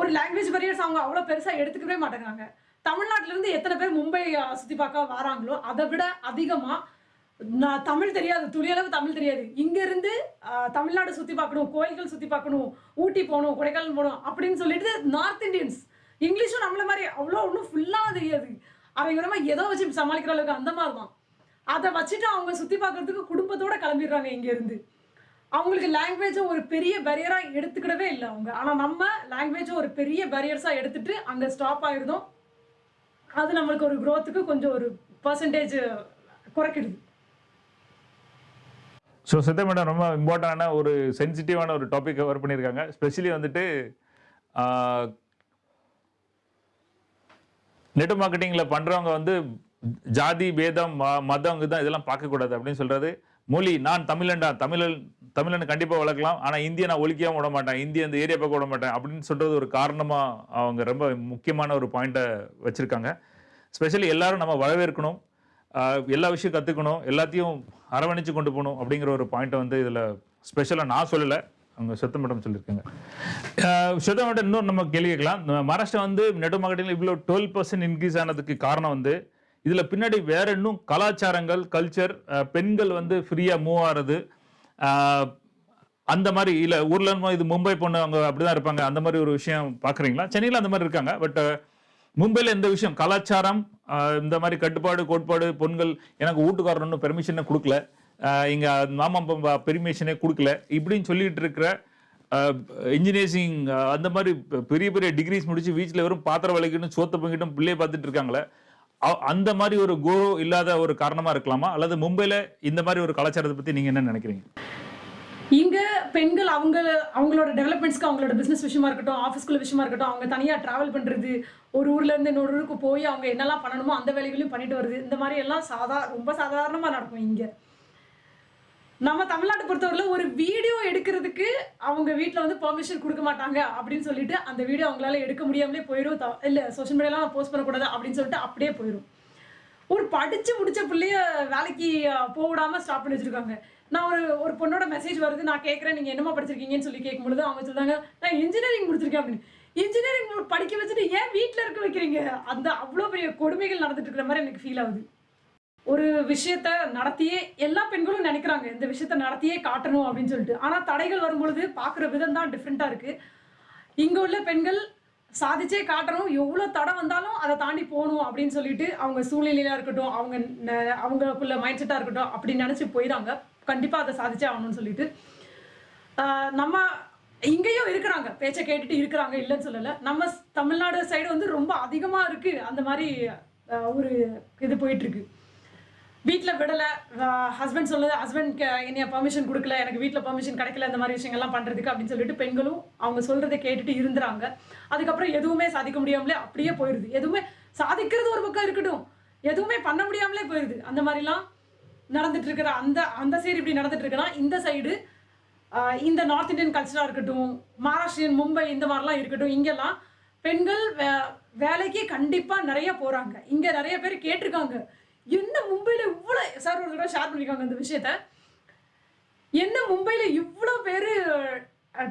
ஒரு லாங்குவேஜ் பேரியர்ஸ் அவங்க அவ்வளோ பெருசாக எடுத்துக்கவே மாட்டேங்கிறாங்க. தமிழ்நாட்டிலேருந்து எத்தனை பேர் மும்பை சுற்றி பார்க்க வராங்களோ அதை விட அதிகமாக நான் தமிழ் தெரியாது துளியளவு தமிழ் தெரியாது. இங்கேருந்து தமிழ்நாடு சுற்றி பார்க்கணும் கோயில்கள் சுற்றி பார்க்கணும் ஊட்டி போகணும் கொடைக்கானல் போகணும் அப்படின்னு சொல்லிட்டு நார்த் இந்தியன்ஸ் இங்கிலீஷும் நம்மள மாதிரி அவ்வளோ ஒன்றும் ஃபுல்லாக தெரியாது. அரைகுறமாக ஏதோ வச்சு சமாளிக்கிற அளவுக்கு அந்த மாதிரி தான். அதை வச்சுட்டு அவங்க சுற்றி பார்க்குறதுக்கு குடும்பத்தோடு கிளம்பிடுறாங்க இங்கேருந்து. அவங்களுக்கு லாங்குவேஜை ஒரு பெரிய பேரியராக எடுத்துக்கிடவே இல்லை அவங்க. ஆனால் நம்ம லாங்குவேஜை ஒரு பெரிய பேரியர்ஸாக எடுத்துகிட்டு அங்கே ஸ்டாப் ஆகிருந்தோம் அது நம்மளுக்கு ஒரு க்ரோத்துக்கு கொஞ்சம் ஒரு பர்சன்டேஜ் குறைக்கிடுது ஸோ சித்த மேடம் ரொம்ப இம்பார்ட்டண்டான ஒரு சென்சிட்டிவான ஒரு டாபிக் கவர் பண்ணியிருக்காங்க. ஸ்பெஷலி வந்துட்டு நெட் மார்க்கெட்டிங்கில் பண்ணுறவங்க வந்து ஜாதி பேதம் ம- மதம் இதுதான் இதெல்லாம் பார்க்கக்கூடாது அப்படின்னு சொல்கிறது மொழி நான் தமிழன்டா தமிழன் தமிழனை கண்டிப்பாக வளர்க்கலாம். ஆனால் இந்தியை நான் ஒழிக்கவும் விட மாட்டேன். இந்திய அந்த ஏரியா பக்கம் விட மாட்டேன். அப்படின்னு சொல்கிறது ஒரு காரணமாக அவங்க ரொம்ப முக்கியமான ஒரு பாயிண்ட்டை வச்சுருக்காங்க. ஸ்பெஷலி எல்லாரும் நம்ம வரவேற்கணும். எல்லா விஷயம் கற்றுக்கணும் எல்லாத்தையும் அரவணைச்சு கொண்டு போகணும் அப்படிங்கிற ஒரு பாயிண்ட்டை வந்து இதில் ஸ்பெஷலாக நான் சொல்லலை. அவங்க சுத்த மேடம் சொல்லியிருக்காங்க. சுத்த மேடம் இன்னும் நம்ம கேள்வி கேட்கலாம். மகாராஷ்டிரா வந்து நெட் இவ்வளோ டுவெல் பர்சன்ட் இன்க்ரீஸ் ஆனதுக்கு காரணம் வந்து இதில் பின்னாடி வேற இன்னும் கலாச்சாரங்கள் கல்ச்சர் பெண்கள் வந்து ஃப்ரீயாக மூவ் ஆகிறது அந்த மாதிரி இல்லை ஊர்ல இது மும்பை பொண்ணு அவங்க அப்படிதான் இருப்பாங்க. அந்த மாதிரி ஒரு விஷயம் பார்க்குறீங்களா சென்னையில் அந்த மாதிரி இருக்காங்க பட் மும்பையில் இந்த விஷயம்? கலாச்சாரம் இந்த மாதிரி கட்டுப்பாடு கோட்பாடு பொண்கள் எனக்கு வீட்டுக்காரர் ஒன்றும் பெர்மிஷனே கொடுக்கல. இங்கே இங்க மாமா பெர்மிஷனே கொடுக்கல. இப்படின்னு சொல்லிட்டு இருக்கிற இன்ஜினியரிங் அந்த மாதிரி பெரிய பெரிய டிகிரிஸ் முடிச்சு வீட்டில் வெறும் பாத்திரம் வலைக்கிட்டும் சோத்த பங்கிட்டும் பிள்ளைய பார்த்துட்டு இருக்காங்களே அந்த மாதிரி ஒரு குரு இல்லாத ஒரு காரணமா இருக்கலாமா? அல்லது மும்பையில இந்த மாதிரி ஒரு கலாச்சாரத்தை பத்தி நீங்க என்ன நினைக்கிறீங்க? இங்க பெண்கள் அவங்க அவங்களோட டெவலப்மெண்ட்ஸ்க்கு அவங்களோட பிசினஸ் விஷயமா இருக்கட்டும் ஆஃபீஸ்க்குள்ள விஷயமா இருக்கட்டும் அவங்க தனியா டிராவல் பண்றது ஒரு ஊர்ல இருந்து இன்னொரு ஊருக்கு போய் அவங்க என்னெல்லாம் பண்ணணுமோ அந்த வேலைகளையும் பண்ணிட்டு வருது. இந்த மாதிரி எல்லாம் சாதா ரொம்ப சாதாரணமா நடக்கும் இங்க. நம்ம தமிழ்நாட்டை பொறுத்தவரையில் ஒரு வீடியோ எடுக்கிறதுக்கு அவங்க வீட்டில் வந்து பெர்மிஷன் கொடுக்க மாட்டாங்க அப்படின்னு சொல்லிட்டு அந்த வீடியோ அவங்களால எடுக்க முடியாமலே போயிடும் த- இல்லை சோஷியல் மீடியாலாம் போஸ்ட் பண்ணக்கூடாது அப்படின்னு சொல்லிட்டு அப்படியே போயிடும் ஒரு படித்து முடிச்ச பிள்ளைய வேலைக்கு அஹ், போக ஸ்டாப் பண்ணி வச்சுருக்காங்க. நான் ஒரு ஒரு பொண்ணோட மெசேஜ் வருது நான் கேட்குறேன் நீங்கள் என்னமா படிச்சிருக்கீங்கன்னு சொல்லி கேட்கும்பொழுது அவங்க சொல்றாங்க நான் இன்ஜினியரிங் முடிச்சிருக்கேன் அப்படின்னு. இன்ஜினியரிங் படிக்க வச்சுட்டு ஏன் வீட்டில் இருக்க வைக்கிறீங்க? அந்த அவ்வளோ பெரிய கொடுமைகள் நடந்துட்டு இருக்கிற மாதிரி எனக்கு ஃபீல் ஆகுது. ஒரு விஷயத்த நடத்தியே எல்லா பெண்களும் நினைக்கிறாங்க இந்த விஷயத்த நடத்தியே காட்டணும் அப்படின்னு சொல்லிட்டு. ஆனால் தடைகள் வரும்பொழுது பார்க்குற விதம் தான் டிஃப்ரெண்ட்டாக இருக்குது இங்கே உள்ள பெண்கள் சாதிச்சே காட்டணும் எவ்வளோ தடை வந்தாலும் அதை தாண்டி போகணும் அப்படின்னு சொல்லிட்டு அவங்க சூழ்நிலையாக இருக்கட்டும் அவங்க ந- அவங்களுக்குள்ள மைண்ட் செட்டாக இருக்கட்டும் அப்படி நினச்சி போயிடாங்க கண்டிப்பாக அதை சாதிச்சே ஆகணும்னு சொல்லிட்டு. நம்ம இங்கேயும் இருக்கிறாங்க. பேச்சை கேட்டுட்டு இருக்கிறாங்க இல்லைன்னு சொல்லலை. நம்ம தமிழ்நாடு சைடு வந்து ரொம்ப அதிகமாக இருக்குது அந்த மாதிரி ஒரு இது போயிட்டுருக்கு வீட்டில் விடலை. ஹஸ்பண்ட் சொல்லுது ஹஸ்பண்ட்க்கு என்னைய பர்மிஷன் கொடுக்கல எனக்கு வீட்டில் பர்மிஷன் கிடைக்கல இந்த மாதிரி விஷயங்கள்லாம் பண்ணுறதுக்கு அப்படின்னு சொல்லிட்டு பெண்களும் அவங்க சொல்கிறத கேட்டுட்டு இருந்துறாங்க. அதுக்கப்புறம் எதுவுமே சாதிக்க முடியாமலே அப்படியே போயிடுது எதுவுமே சாதிக்கிறது ஒரு பக்கம் இருக்கட்டும். எதுவுமே பண்ண முடியாமலே போயிடுது அந்த மாதிரிலாம் நடந்துட்டு இருக்கிற அந்த அந்த சைடு இப்படி நடந்துட்டு இருக்குன்னா இந்த சைடு இந்த நார்த் இந்தியன் கல்ச்சராக இருக்கட்டும் மகாராஷ்டிரியன் மும்பை இந்த மாதிரிலாம் இருக்கட்டும் இங்கெல்லாம் பெண்கள் வே வேலைக்கு கண்டிப்பாக நிறைய போகிறாங்க இங்கே நிறைய பேர் கேட்டிருக்காங்க. என்ன மும்பையில் இவ்வளோ சார் ஒரு தடவை ஷேர் பண்ணியிருக்காங்க இந்த விஷயத்த. என்ன மும்பையில் இவ்வளோ பேர்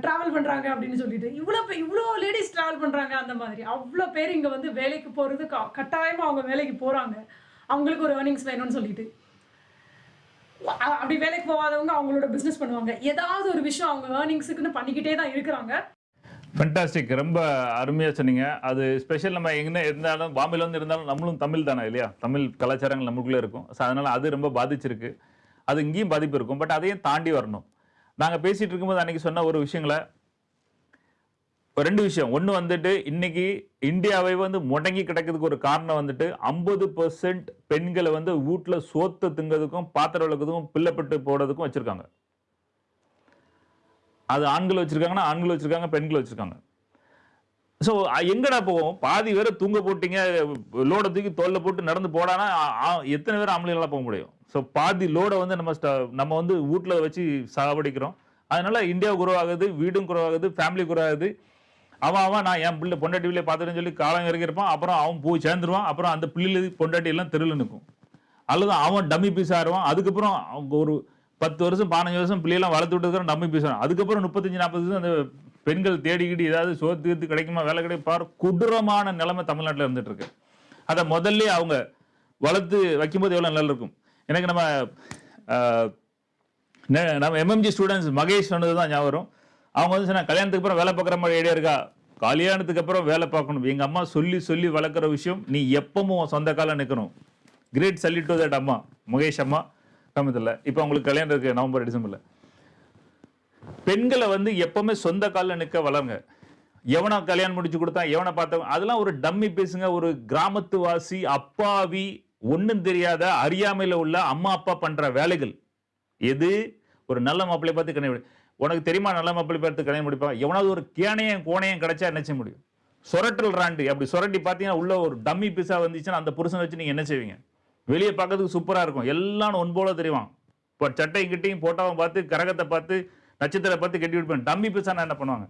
ட்ராவல் பண்ணுறாங்க அப்படின்னு சொல்லிட்டு. இவ்வளோ இவ்வளோ லேடிஸ் ட்ராவல் பண்ணுறாங்க அந்த மாதிரி. அவ்வளோ பேர் இங்கே வந்து வேலைக்கு போகிறது க கட்டாயமாக அவங்க வேலைக்கு போகிறாங்க அவங்களுக்கு ஒரு ஏர்னிங்ஸ் வேணும்னு சொல்லிட்டு. அப்படி வேலைக்கு போகாதவங்க அவங்களோட பிஸ்னஸ் பண்ணுவாங்க. ஏதாவது ஒரு விஷயம் அவங்க ஏர்னிங்ஸுக்குன்னு பண்ணிக்கிட்டே தான் இருக்கிறாங்க. ஃபென்டாஸ்டிக் ரொம்ப அருமையாக சொன்னீங்க. அது ஸ்பெஷல் நம்ம எங்கே இருந்தாலும் பாம்பேல வந்து இருந்தாலும் நம்மளும் தமிழ் தானே இல்லையா? தமிழ் கலாச்சாரங்கள் நமக்குள்ளே இருக்கும். ஸோ அதனால் அது ரொம்ப பாதிச்சிருக்கு. அது இங்கேயும் பாதிப்பு இருக்கும். பட் அதையும் தாண்டி வரணும். நாங்கள் பேசிகிட்டு இருக்கும்போது அன்றைக்கி சொன்ன ஒரு விஷயங்களை ரெண்டு விஷயம். ஒன்று வந்துட்டு இன்னைக்கு இந்தியாவை வந்து முடங்கி கிடக்கிறதுக்கு ஒரு காரணம் வந்துட்டு ஐம்பது பர்சன்ட் பெண்களை வந்து வீட்டில் சோத்து திங்கிறதுக்கும் பாத்திரம் விளக்குறதுக்கும் பிள்ளைப்பட்டு போடுறதுக்கும் வச்சுருக்காங்க. அது ஆண்கள் வச்சுருக்காங்கன்னா ஆண்கள் வச்சுருக்காங்க பெண்கள் வச்சுருக்காங்க. ஸோ எங்கடா போவோம்? பாதி பேரை தூங்க போட்டிங்க லோடை தூக்கி தோல்ல போட்டு நடந்து போடானா எத்தனை பேர் ஆம்பளைகளாக போக முடியும்? ஸோ பாதி லோடை வந்து நம்ம ஸ்ட- நம்ம வந்து வீட்டில் வச்சு சாவடிக்கிறோம் அதனால இந்தியா குறவாகுது வீடும் குறவாகுது ஃபேமிலி குறவாகுது. அவன் அவன் நான் என் பிள்ளை பொண்டாட்டி பிள்ளைய பார்த்துட்டேன்னு சொல்லி காலம் இறக்கி இருப்பான். அப்புறம் அவன் போய் சேர்ந்துருவான். அப்புறம் அந்த பிள்ளைல பொண்டாட்டி எல்லாம் தெருவில் நிற்கும். அல்லது அவன் டம்மி பீஸ் ஆடுவான். அதுக்கப்புறம் அவங்க ஒரு பத்து வருஷம் பதினஞ்சு வருஷம் பிள்ளையெல்லாம் வளர்த்து விட்டுருக்கிற டம்மி பீஸ் அதுக்கப்புறம் முப்பத்தஞ்சு நாற்பது வருஷம் அந்த பெண்கள் தேடிக்கிட்டு ஏதாவது சோத்து கீத்து கிடைக்குமா வேலை கிடைக்கும் பாரு கொடூரமான நிலைமை தமிழ்நாட்டில் இருந்துட்டு இருக்கு அதை முதல்ல அவங்க வளர்த்து வைக்கும்போது எவ்வளோ நல்லா இருக்கும். எனக்கு நம்ம நம்ம எம்எம்ஜி ஸ்டூடெண்ட்ஸ் மகேஷ் சொன்னது தான் ஞாபகம் வரும். அவங்க வந்து சொன்னா கல்யாணத்துக்கு அப்புறம் வேலை பார்க்குற மாதிரி ஐடியா இருக்கா? கல்யாணத்துக்கு அப்புறம் வேலை பார்க்கணும். எங்கள் அம்மா சொல்லி சொல்லி வளர்க்குற விஷயம் நீ எப்பவும் உன் சொந்த காலம் நிற்கணும் கிரேட் சல்யூட் டு தட் அம்மா முகேஷ் அம்மா. சமயத்தில் இப்போ அவங்களுக்கு கல்யாணம் இருக்குது நவம்பர் டிசம்பரில். பெண்களை வந்து எப்போவுமே சொந்த காலில் நிற்க வளருங்க. எவனை கல்யாணம் முடிச்சு கொடுத்தா எவனை பார்த்தவன் அதெல்லாம் ஒரு டம்மி பேசுங்க ஒரு கிராமத்துவாசி அப்பாவி ஒன்றும் தெரியாத அறியாமையில் உள்ள அம்மா அப்பா பண்ணுற வேலைகள். எது? ஒரு நல்ல மாப்பிள்ளை பார்த்து கல்யாணம் உனக்கு தெரியுமா நல்ல மாப்பிள்ளை பார்த்து கல்யாணம் முடிப்பாங்க எவனாவது ஒரு கேனையும் கோணையும் கிடைச்சா என்ன செய்ய முடியும்? சொரட்டல் ராண்டு. அப்படி சொரட்டி பார்த்தீங்கன்னா உள்ள ஒரு டம்மி பீஸாக வந்துச்சுன்னா அந்த புருஷனை வச்சு நீங்கள் என்ன செய்வீங்க? வெளியே பார்க்கறதுக்கு சூப்பராக இருக்கும். எல்லாம் ஒன் போல தெரியும் இப்போ சட்டையும் கிட்டையும் போட்டோவும் பார்த்து கரகத்தை பார்த்து நட்சத்திரத்தை பார்த்து கட்டி விடுப்பேன் டம்மி பீஸா என்ன பண்ணுவாங்க?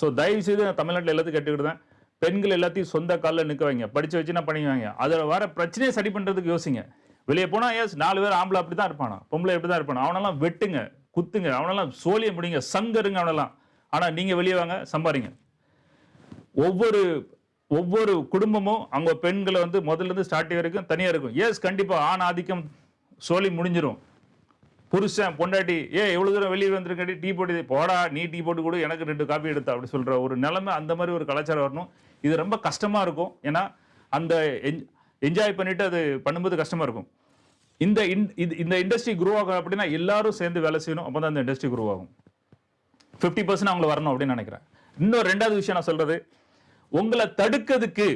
ஸோ தயவு செய்து நான் தமிழ்நாட்டில் எல்லாத்தையும் கட்டிக்கிட்டு பெண்கள் எல்லாத்தையும் சொந்த காலில் நிற்க வைங்க. படிச்சு வச்சு என்ன பண்ணி அதில் வர பிரச்சனையை சரி பண்ணுறதுக்கு யோசிங்க. வெளியே போனால் எஸ் நாலு பேர் ஆம்பளை அப்படி தான் இருப்பானா? பொம்பளை எப்படி தான் இருப்பானா? அவனெல்லாம் வெட்டுங்க குத்துங்க அவனெல்லாம் சோழிய முடிங்க சங்கருங்க அவனெல்லாம். ஆனால் நீங்கள் வெளியே வாங்க சம்பாரிங்க ஒவ்வொரு ஒவ்வொரு குடும்பமும் அவங்க பெண்களை வந்து முதல்ல இருந்து ஸ்டார்டிங் வரைக்கும் தனியாக இருக்கும். எஸ் கண்டிப்பாக ஆண் ஆதிக்கம் சோழி முடிஞ்சிடும் புருஷன் பொண்டாட்டி ஏ எவ்வளவு தூரம் வெளியே வந்துருக்காட்டி டீ போட்டு போடா நீ டீ போட்டு கொடு எனக்கு ரெண்டு காப்பி எடுத்தா அப்படி சொல்ற ஒரு நிலைமை அந்த மாதிரி ஒரு கலாச்சாரம் வரணும். இது ரொம்ப கஷ்டமா இருக்கும். ஏன்னா அந்த என்ஜாய் பண்ணிட்டு அது பண்ணும்போது கஷ்டமா இருக்கும். இந்த இது- இந்த இண்டஸ்ட்ரி குரோ ஆகும் அப்படின்னா எல்லாரும் சேர்ந்து வேலை செய்யணும். அப்போ தான் அந்த இண்டஸ்ட்ரி குரோ ஆகும். ஃபிஃப்டி பர்சன்ட் அவங்களை வரணும் அப்படின்னு நினைக்கிறேன். இன்னொரு ரெண்டாவது விஷயம் நான் சொல்றது உங்களை தடுக்கிறதுக்கு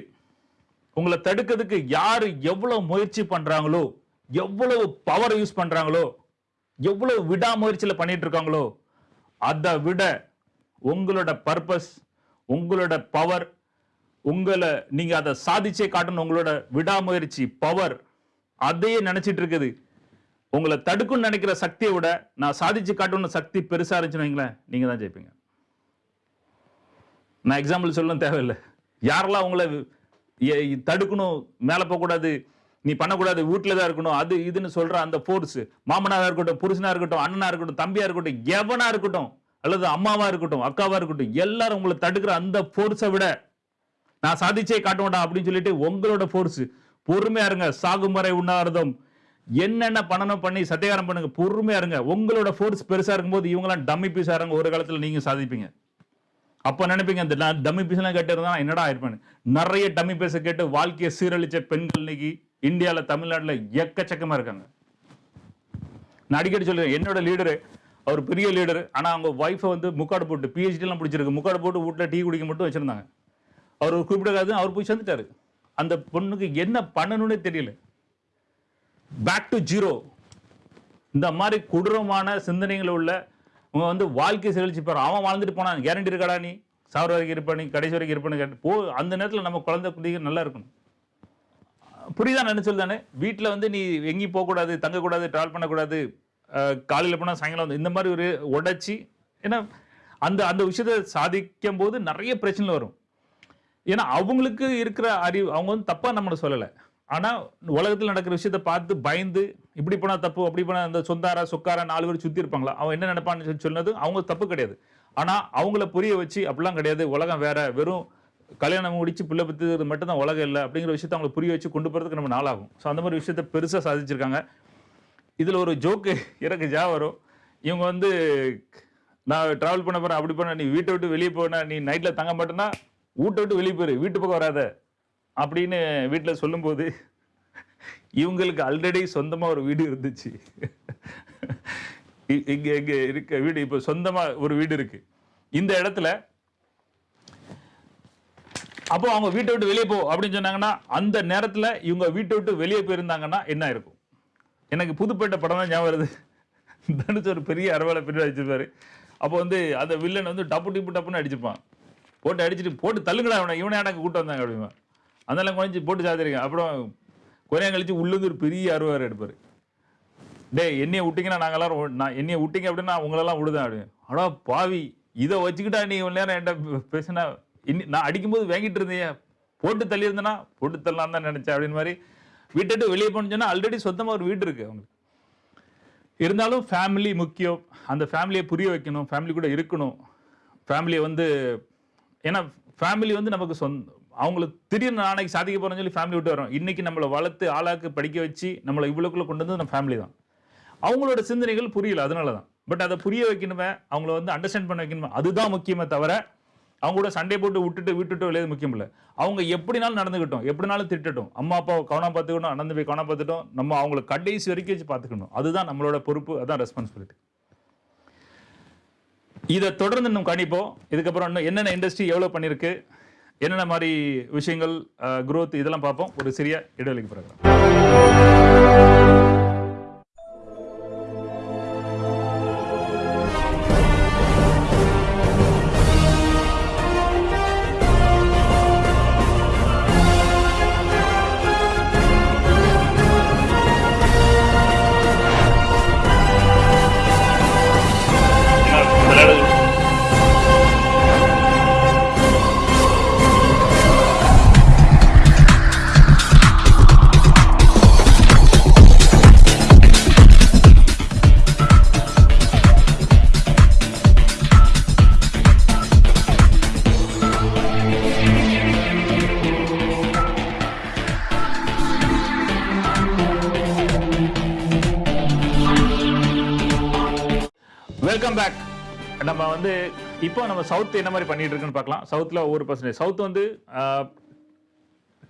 உங்களை தடுக்கிறதுக்கு யாரு எவ்வளவு முயற்சி பண்றாங்களோ எவ்வளவு பவர் யூஸ் பண்றாங்களோ எவ்வளவு விடாமுயற்சியில் பண்ணிட்டு இருக்காங்களோ அதை விட உங்களோட பர்பஸ் உங்களோட பவர் உங்களை நீங்க அதை சாதிச்சே காட்டணும் உங்களோட விடாமுயற்சி பவர் அதையே நினைச்சிட்டு இருக்குது. உங்களை தடுக்கும்னு நினைக்கிற சக்தியை விட நான் சாதிச்சு காட்டணும் சக்தி பெருசா இருந்துச்சுன்னு வைங்களேன் நீங்க தான் ஜெயிப்பீங்க. நான் எக்ஸாம்பிள் சொல்லணும் தேவையில்லை. யாரெல்லாம் உங்களை தடுக்கணும் மேலே போகக்கூடாது நீ பண்ணக்கூடாது வீட்டில் தான் இருக்கணும் அது இதுன்னு சொல்கிற அந்த ஃபோர்ஸ் மாமனாக இருக்கட்டும் புருஷனாக இருக்கட்டும் அண்ணனாக இருக்கட்டும் தம்பியாக இருக்கட்டும் எவனாக இருக்கட்டும் அல்லது அம்மாவாக இருக்கட்டும் அக்காவாக இருக்கட்டும் எல்லாரும் உங்களை தடுக்கிற அந்த ஃபோர்ஸை விட நான் சாதிச்சே காட்டுவேன்டா அப்படின்னு சொல்லிட்டு உங்களோட ஃபோர்ஸ் பொறுமையாக இருங்க சாகும் வரை உண்ணாவிரதம். என்னென்ன பண்ணணும் பண்ணி சத்தியாரம் பண்ணுங்க பொறுமையா இருங்க. உங்களோட ஃபோர்ஸ் பெருசாக இருக்கும்போது இவங்களாம் டம்மி பீஸாக இருங்க ஒரு காலத்தில் நீங்கள் சாதிப்பீங்க. அப்போ நினைப்பீங்க அந்த டம்மி பீஸ்லாம் கேட்டிருந்தா என்னடா ஆயிருப்பேன் நிறைய டம்மி பீஸை கேட்டு வாழ்க்கையை சீரழிச்ச பெண்கள் இன்னைக்கு இந்தியாவில் தமிழ்நாட்டில் எக்கச்சக்கமாக இருக்காங்க. நான் அடிக்கடி சொல்லுவேன் என்னோட லீடரு அவர் பெரிய லீடர் ஆனால் அவங்க ஒய்ஃபை வந்து முக்காடு போட்டு பிஹெச்டிலாம் பிடிச்சிருக்கு முக்காடு போட்டு வீட்டில் டீ குடிக்க மட்டும் வச்சிருந்தாங்க. அவர் குறிப்பிடக்காது அவர் போய் சேர்ந்துட்டார். அந்த பொண்ணுக்கு என்ன பண்ணணும்னே தெரியல. பேக் டு ஜீரோ இந்த மாதிரி கொடூரமான சிந்தனைகள் உள்ள உங்க வந்து வாழ்க்கை செழிச்சு பாரு. அவன் வாழ்ந்துட்டு போனான். கேரண்டி இருக்காடா நீ? சாவர வரைக்கும் இருப்ப நீ கடைசி வரைக்கும் இருப்பேன்னு கேட்டு போ அந்த நேரத்தில் நம்ம குழந்தை குட்டிகள் நல்லா இருக்கணும். புரியுதா நினைச்சல் தானே வீட்டில் வந்து நீ எங்கேயும் போகக்கூடாது தங்கக்கூடாது ட்ராவல் பண்ணக்கூடாது காலையில் போனால் சாயங்காலம் வந்து இந்த மாதிரி ஒரு உடைச்சி ஏன்னா அந்த அந்த விஷயத்தை சாதிக்கும் போது நிறைய பிரச்சனை வரும். ஏன்னா அவங்களுக்கு இருக்கிற அறிவு அவங்க வந்து தப்பாக நம்மளை சொல்லலை. ஆனால் உலகத்தில் நடக்கிற விஷயத்த பார்த்து பயந்து இப்படி போனால் தப்பு அப்படி போனால் இந்த சொந்தாரா சொக்காரா நாலு பேர் சுற்றி இருப்பாங்களா? அவன் என்ன நினைப்பான்னு சொல்லி சொன்னது அவங்க தப்பு கிடையாது. ஆனால் அவங்கள புரிய வச்சு அப்படிலாம் கிடையாது. உலகம் வேற. வெறும் கல்யாணம் முடிச்சு பிள்ளை பத்துறது மட்டும் தான் உலகம் இல்லை அப்படிங்கிற விஷயத்த அவங்களை புரிய வச்சு கொண்டு போகிறதுக்கு நம்ம நாளாகும். ஸோ அந்த மாதிரி விஷயத்த பெருசாக சாதிச்சிருக்காங்க. இதில் ஒரு ஜோக்கு எனக்கு ஜா வரும். இவங்க வந்து நான் ட்ராவல் பண்ண போகிறேன் அப்படி பண்ண நீ வீட்டை விட்டு வெளியே போன நீ நைட்டில் தங்க மாட்டேன்னா வீட்டை விட்டு வெளியே போயிரு வீட்டு பக்கம் வராத அப்படின்னு வீட்டில் சொல்லும்போது இவங்களுக்கு ஆல்ரெடி சொந்தமா ஒரு வீடு இருந்துச்சு. இங்கே இங்க இருக்க வீடு இப்போ சொந்தமா ஒரு வீடு இருக்கு. இந்த இடத்துல அப்போ அவங்க வீட்டை விட்டு வெளியே போ அப்படின்னு சொன்னாங்கன்னா அந்த நேரத்துல இவங்க வீட்டை விட்டு வெளியே போயிருந்தாங்கன்னா என்ன இருக்கும்? எனக்கு புதுப்பேட்டை படம் தான் ஞாபகம் வருது. தனுஷ் ஒரு பெரிய அரவாலை பின்னாடி அடிச்சிருப்பாரு அப்போ வந்து அந்த வில்லன் வந்து டப்பு டிப்பு டப்புன்னு அடிச்சிருப்பான் போட்டு அடிச்சுட்டு போட்டு தள்ளுங்கடா அவனை இவனை எனக்கு கூட்டு வந்தாங்க அப்படிமா அதெல்லாம் குறைஞ்சி போட்டு சாத்திருக்கேன். அப்புறம் கொஞ்ச நேரம் கழிச்சு உள்ளது ஒரு பெரிய அருவார் எடுப்பாரு. டேய் என்னைய விட்டிங்கன்னா நாங்கள் எல்லாரும் ஓ- நான் என்னைய விட்டிங்க அப்படின்னா உங்களெல்லாம் விடுதேன் அப்படின்னு. அடா பாவி இதை வச்சுக்கிட்டா நீ இவ்வளோ நேரம் என்கிட்ட பேசினா இன்னி நான் அடிக்கும்போது வாங்கிட்டு இருந்தீங்க போட்டு தள்ளியிருந்தேன்னா போட்டு தள்ளலாம் தான் நினச்சேன் அப்படின்னு மாதிரி வீட்டை விட்டு வெளியே போனோம்னா ஆல்ரெடி சொந்தமாக ஒரு வீடு இருக்குது அவங்களுக்கு. இருந்தாலும் ஃபேமிலி முக்கியம். அந்த ஃபேமிலியை புரிய வைக்கணும். ஃபேமிலி கூட இருக்கணும். ஃபேமிலியை வந்து ஏன்னா ஃபேமிலி வந்து நமக்கு சொந்த அவங்களுக்கு திடீர்னு நாளைக்கு சாதிக்க போறோம்னு சொல்லி ஃபேமிலி விட்டு வரோம் இன்றைக்கி நம்மளை வளர்த்து ஆளாக்கு படிக்க வச்சு நம்மளை இவ்வளோக்குள்ள கொண்டு வந்து நம்ம ஃபேமிலி தான். அவங்களோட சிந்தனைகள் புரியல அதனால தான் பட் அதை புரிய வைக்கணுமே அவங்கள வந்து அண்டர்ஸ்டாண்ட் பண்ண வைக்கணுமே அதுதான் முக்கியமே தவிர அவங்க கூட சண்டை போட்டு விட்டுட்டு விட்டுட்டு வெளியே முக்கியம் இல்லை. அவங்க எப்படினாலும் நடந்துக்கிட்டோம் எப்படினாலும் திட்டட்டும். அம்மா அப்பாவை கவனம் பார்த்துக்கணும் அண்ணன் போய் கவனம் பார்த்துட்டோம் நம்ம அவங்கள கடைசி வரைக்கும் வச்சு பார்த்துக்கணும். அதுதான் நம்மளோட பொறுப்பு அதான் ரெஸ்பான்சிபிலிட்டி இதை தொடர்ந்து இன்னும் கணிப்போம். இதுக்கப்புறம் இன்னும் என்னென்ன இண்டஸ்ட்ரி எவ்வளோ பண்ணியிருக்கு என்னென்ன மாதிரி விஷயங்கள் குரோத் இதெல்லாம் பார்ப்போம். ஒரு சிறிய இடைவெளிக்கு பிறகு. இப்போ நம்ம சவுத் என்ன மாதிரி பண்ணிட்டு இருக்குன்னு பார்க்கலாம். சவுத்தில் ஒவ்வொரு பர்சன்டேஜ் சவுத் வந்து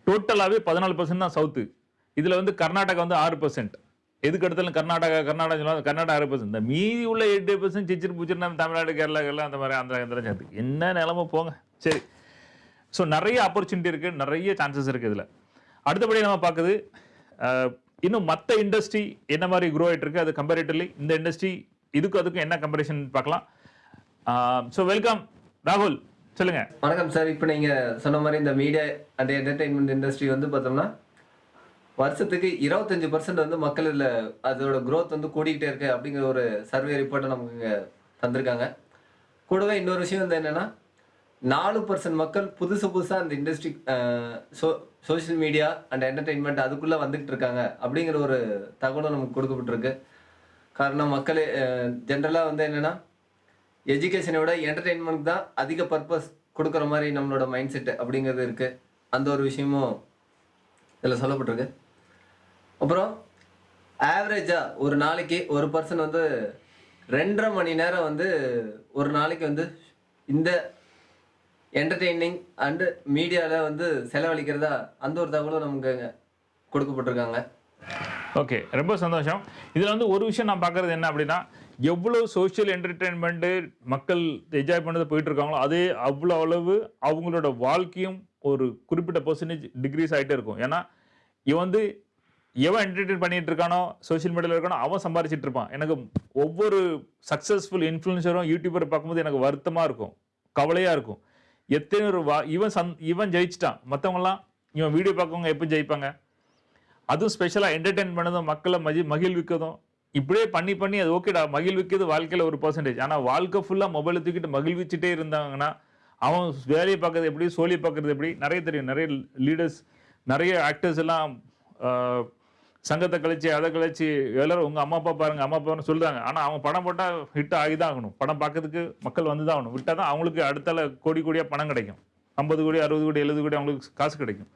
டோட்டலாகவே பதினாலு பர்சன்ட் தான் சவுத்து இதில் வந்து கர்நாடகா வந்து ஆறு பர்சன்ட் எதுக்கு எடுத்தாலும் கர்நாடகா கர்நாடகா சொல்லுவாங்க கர்நாடகா ஆறு பர்சன்ட் இந்த மீதி உள்ள எட்டு பர்சன்ட் சிச்சிரு பூச்சிரு நம்ம தமிழ்நாடு கேரளா கேரளா அந்த மாதிரி அந்த இதெல்லாம் சேர்த்து என்ன நிலமை? போங்க. சரி. ஸோ நிறைய ஆப்பர்ச்சுனிட்டி இருக்குது நிறைய சான்சஸ் இருக்குது இதில். அடுத்தபடி நம்ம பார்க்குது இன்னும் மற்ற இண்டஸ்ட்ரி என்ன மாதிரி க்ரோ ஆகிட்டு இருக்கு? அது கம்பேரிட்டிவ்லி இந்த இண்டஸ்ட்ரி இதுக்கும் அதுக்கும் என்ன கம்பேரிஷன் பார்க்கலாம். ஸோ வெல்கம் ராகுல் சொல்லுங்க. வணக்கம் சார் இப்போ நீங்கள் சொன்ன மாதிரி இந்த மீடியா அண்ட் என்டர்டெயின்மெண்ட் இண்டஸ்ட்ரி வந்து பார்த்தோம்னா வருஷத்துக்கு இருபத்தஞ்சு பர்சன்ட் வந்து மக்கள் இதில் அதோட க்ரோத் வந்து கூடிக்கிட்டே இருக்கு அப்படிங்கிற ஒரு சர்வே ரிப்போர்ட்டை நமக்கு இங்கே தந்திருக்காங்க. கூடவே இன்னொரு விஷயம் வந்து என்னென்னா நாலு பர்சன்ட் மக்கள் புதுசு புதுசாக அந்த industry so social media and entertainment அதுக்குள்ளே வந்துகிட்டு இருக்காங்க அப்படிங்கிற ஒரு தகவலும் நமக்கு கொடுக்கப்பட்டிருக்கு. காரணம் மக்கள் ஜென்ரலாக வந்து என்னென்னா எஜுகேஷனை விட என்டர்டெயின்மெண்ட் தான் அதிக பர்பஸ் கொடுக்குற மாதிரி நம்மளோட மைண்ட் செட்டு அப்படிங்கிறது இருக்குது அந்த ஒரு விஷயமும் இதில் சொல்லப்பட்டிருக்கு. அப்புறம் ஆவரேஜாக ஒரு நாளைக்கு ஒரு பர்சன் வந்து ரெண்டரை மணி நேரம் வந்து ஒரு நாளைக்கு வந்து இந்த என்டர்டெய்னிங் அண்டு மீடியாவில் வந்து செலவழிக்கிறதா அந்த ஒரு தகவலும் நமக்கு கொடுக்கப்பட்டிருக்காங்க. ஓகே ரொம்ப சந்தோஷம். இதில் வந்து ஒரு விஷயம் நான் பார்க்குறது என்ன அப்படின்னா எவ்வளோ சோஷியல் என்டர்டெயின்மெண்ட்டு மக்கள் என்ஜாய் பண்ணதை போயிட்டு இருக்காங்களோ அதே அவ்வளோ அளவு அவங்களோட வாழ்க்கையும் ஒரு குறிப்பிட்ட பர்சன்டேஜ் டிக்ரீஸ் ஆகிட்டே இருக்கும். ஏன்னா இவன் வந்து எவன் என்டர்டெயின் பண்ணிட்டு இருக்கானோ சோஷியல் மீடியாவில் இருக்கானோ அவன் சம்பாரிச்சிட்டு இருப்பான். எனக்கு ஒவ்வொரு சக்ஸஸ்ஃபுல் இன்ஃப்ளூன்சரும் யூடியூபரை பார்க்கும்போது எனக்கு வருத்தமாக இருக்கும். கவலையாக இருக்கும். எத்தனை ஒரு வா இவன் சந் இவன் ஜெயிச்சிட்டான். மற்றவங்கலாம் இவன் வீடியோ பார்க்கவங்க எப்போ ஜெயிப்பாங்க? அதுவும் ஸ்பெஷலாக என்டர்டெயின் பண்ணதும் மக்களை மகி மகிழ்விக்கதும் இப்படியே பண்ணி பண்ணி அது ஓகேடா மகிழ்விக்கிறது வாழ்க்கையில் ஒரு பர்சன்டேஜ் ஆனால் வாழ்க்கை ஃபுல்லாக மொபைலை தூக்கிட்டு மகிழ்விச்சுட்டே இருந்தாங்கன்னா அவன் வேலையை பார்க்கறது எப்படி சோழியை பார்க்கறது எப்படி நிறைய தெரியும். நிறைய லீடர்ஸ் நிறைய ஆக்டர்ஸ் எல்லாம் சங்கத்தை கழிச்சு அதை கழிச்சு எல்லாரும் உங்கள் அம்மா அப்பா பாருங்கள் அம்மா அப்பான்னு சொல்கிறாங்க ஆனால் அவங்க படம் போட்டால் ஹிட் ஆகி தான் ஆகணும். படம் பார்க்கறதுக்கு மக்கள் வந்து தான் ஆகணும். விட்டால் தான் அவங்களுக்கு அடுத்தால கோடி கோடியாக பணம் கிடைக்கும். ஐம்பது கோடி அறுபது கோடி எழுபது கோடி அவங்களுக்கு காசு கிடைக்கும்.